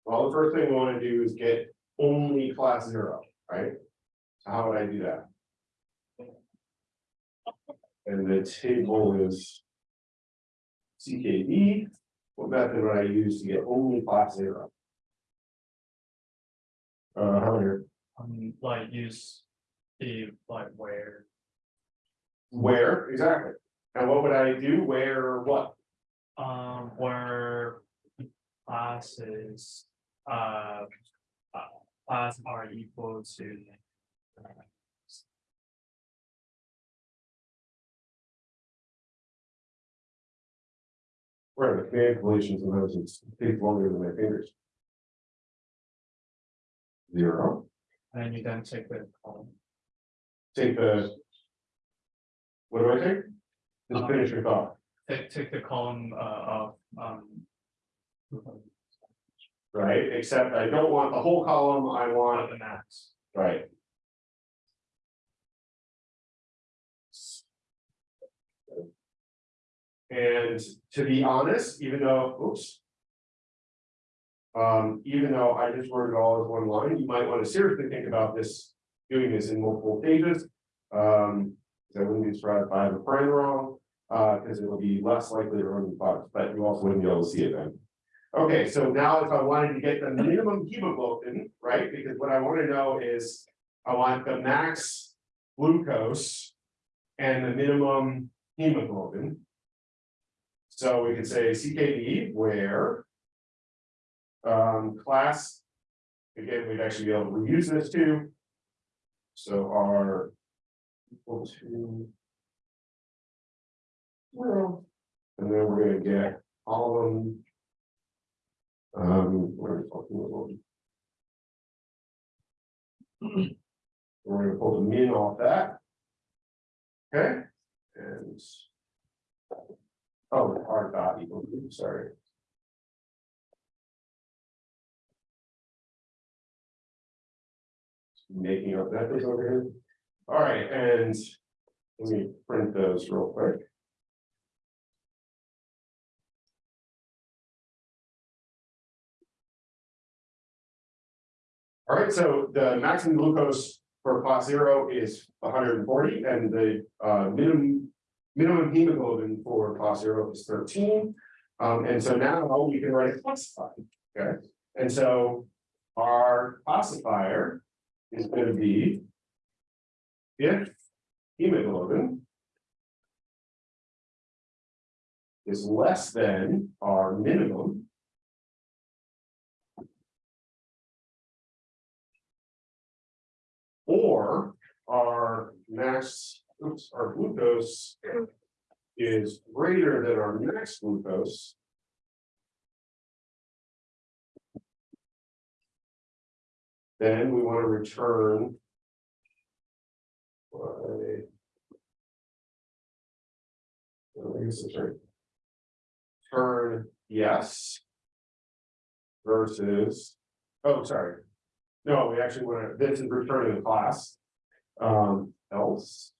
Well, the first thing we wanna do is get only class zero, right? So how would I do that? And the table is. CKD, what method would I use to get only class zero? Uh, how here, Um, like use the like where. where, exactly, and what would I do, where, or what? Um, where classes, uh, uh, class are equal to. Where the calculations and those, it's takes longer than my fingers. Zero, And you then take the column. take the. What do I take? Just finish your thought, take, take the column, uh, of, um. right, except I don't want the whole column, I want, the max. right. And to be honest, even though, oops. Um, even though I just wrote it all as one line, you might want to seriously think about this, doing this in multiple pages. Um, I wouldn't be surprised if I have a friend wrong, uh, because it will be less likely to run the box, but you also wouldn't be able to see it then. Okay, so now if I wanted to get the minimum hemoglobin, right, because what I want to know is, I want the max glucose. And the minimum hemoglobin. So we could say CKD where. Um, class. Again, we'd actually be able to reuse this too. So our. Equal to. Well, and then we're gonna get all of them. Um, where are we talking about? We're gonna pull the min off that. Okay, and. Oh, R dot equal, to, sorry. Making up is over here. All right, and let me print those real quick. All right, so the maximum glucose for class zero is hundred and forty and the uh minimum. Minimum hemoglobin for class zero is thirteen. Um, and so now we can write a classifier, okay? And so our classifier is gonna be. If hemoglobin. Is less than our minimum. Or our max, oops, our glucose. Is greater than our max glucose. Then we want to return. by- right. Turn yes. Versus, oh, sorry. No, we actually want to, this is returning the class. Um, else.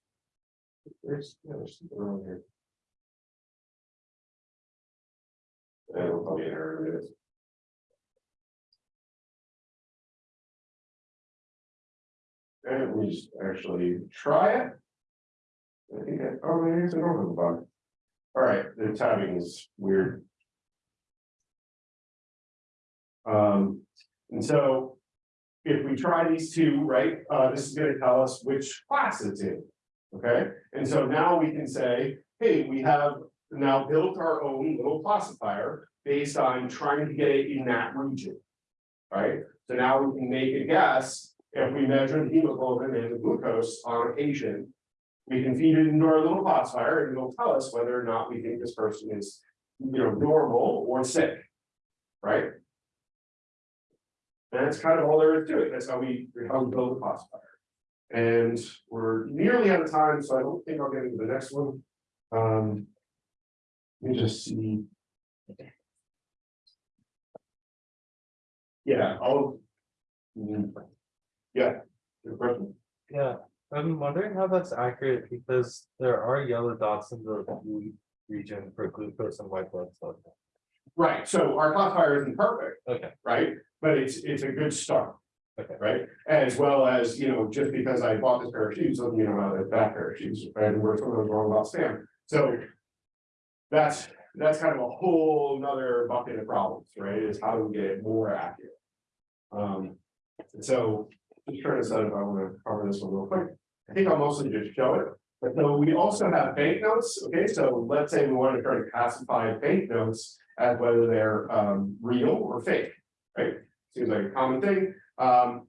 There's, yeah, there's something wrong here. And it'll probably an error in. And we just actually try it. I think, I- oh, maybe it's a normal bug. All right, the timing is weird. Um, and so. If we try these two, right, uh, this is gonna tell us which class it's in. Okay, and so now we can say, hey, we have now built our own little classifier based on trying to get it in that region. Right, so now we can make a guess, if we measure the hemoglobin and the glucose on a patient. We can feed it into our little classifier and it'll tell us whether or not we think this person is, you know, normal or sick. Right? And that's kind of all there is to it, that's how we, how we build a classifier. And we're nearly out of time, so I don't think I'll get into the next one. Um. Let me just see. Yeah, I'll. Mm, Yeah, good question. Yeah, I'm wondering how that's accurate because there are yellow dots in the blue region for glucose and white blood cells. Right, so our classifier isn't perfect. Okay. Right, but it's, it's a good start. Right, as well as, you know, just because I bought this pair of shoes, doesn't mean I'm out of that pair of shoes, and we're of wrong about Stan, so. That's, that's kind of a whole nother bucket of problems, right, is how do we get more accurate? Um, so, just trying to decide if I wanna cover this one real quick, I think I'll mostly just show it. But so we also have banknotes, okay, so let's say we want to try to classify banknotes as whether they're um real or fake, right? Seems like a common thing, um.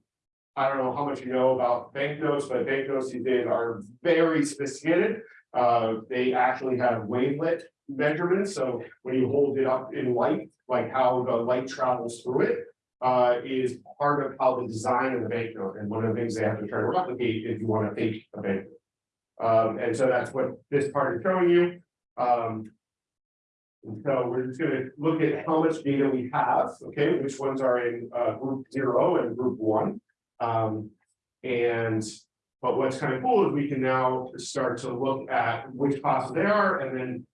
I don't know how much you know about banknotes, but banknotes these days are very sophisticated. Uh, they actually have wavelet measurements, so when you hold it up in light, like how the light travels through it. Uh, is part of how the design of the banknote, and one of the things they have to try to replicate if you want to fake a banknote. Um, and so that's what this part is showing you, um. And so we're just gonna look at how much data we have, okay, which ones are in uh group zero and group one. Um, and, but what's kind of cool is we can now start to look at which classes they are and then.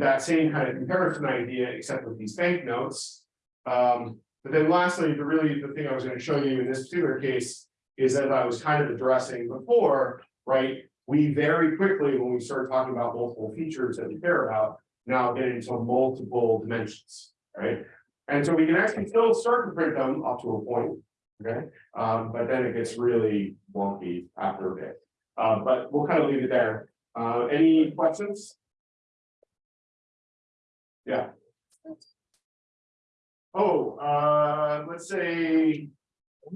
That same kind of comparison idea, except with these banknotes. Um, but then lastly, the really, the thing I was gonna show you in this particular case. Is that I was kind of addressing before, right? We very quickly, when we start talking about multiple features that we care about, now get into multiple dimensions, right? And so we can actually still start to print them up to a point, okay? Um, but then it gets really wonky after a bit. Uh, but we'll kind of leave it there. Uh, any questions? Yeah. Oh, uh, let's say,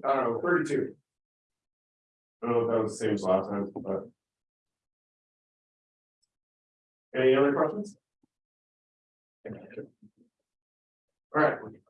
I don't know, thirty-two. I don't know if that was the same as last time, but. Any other questions? All right,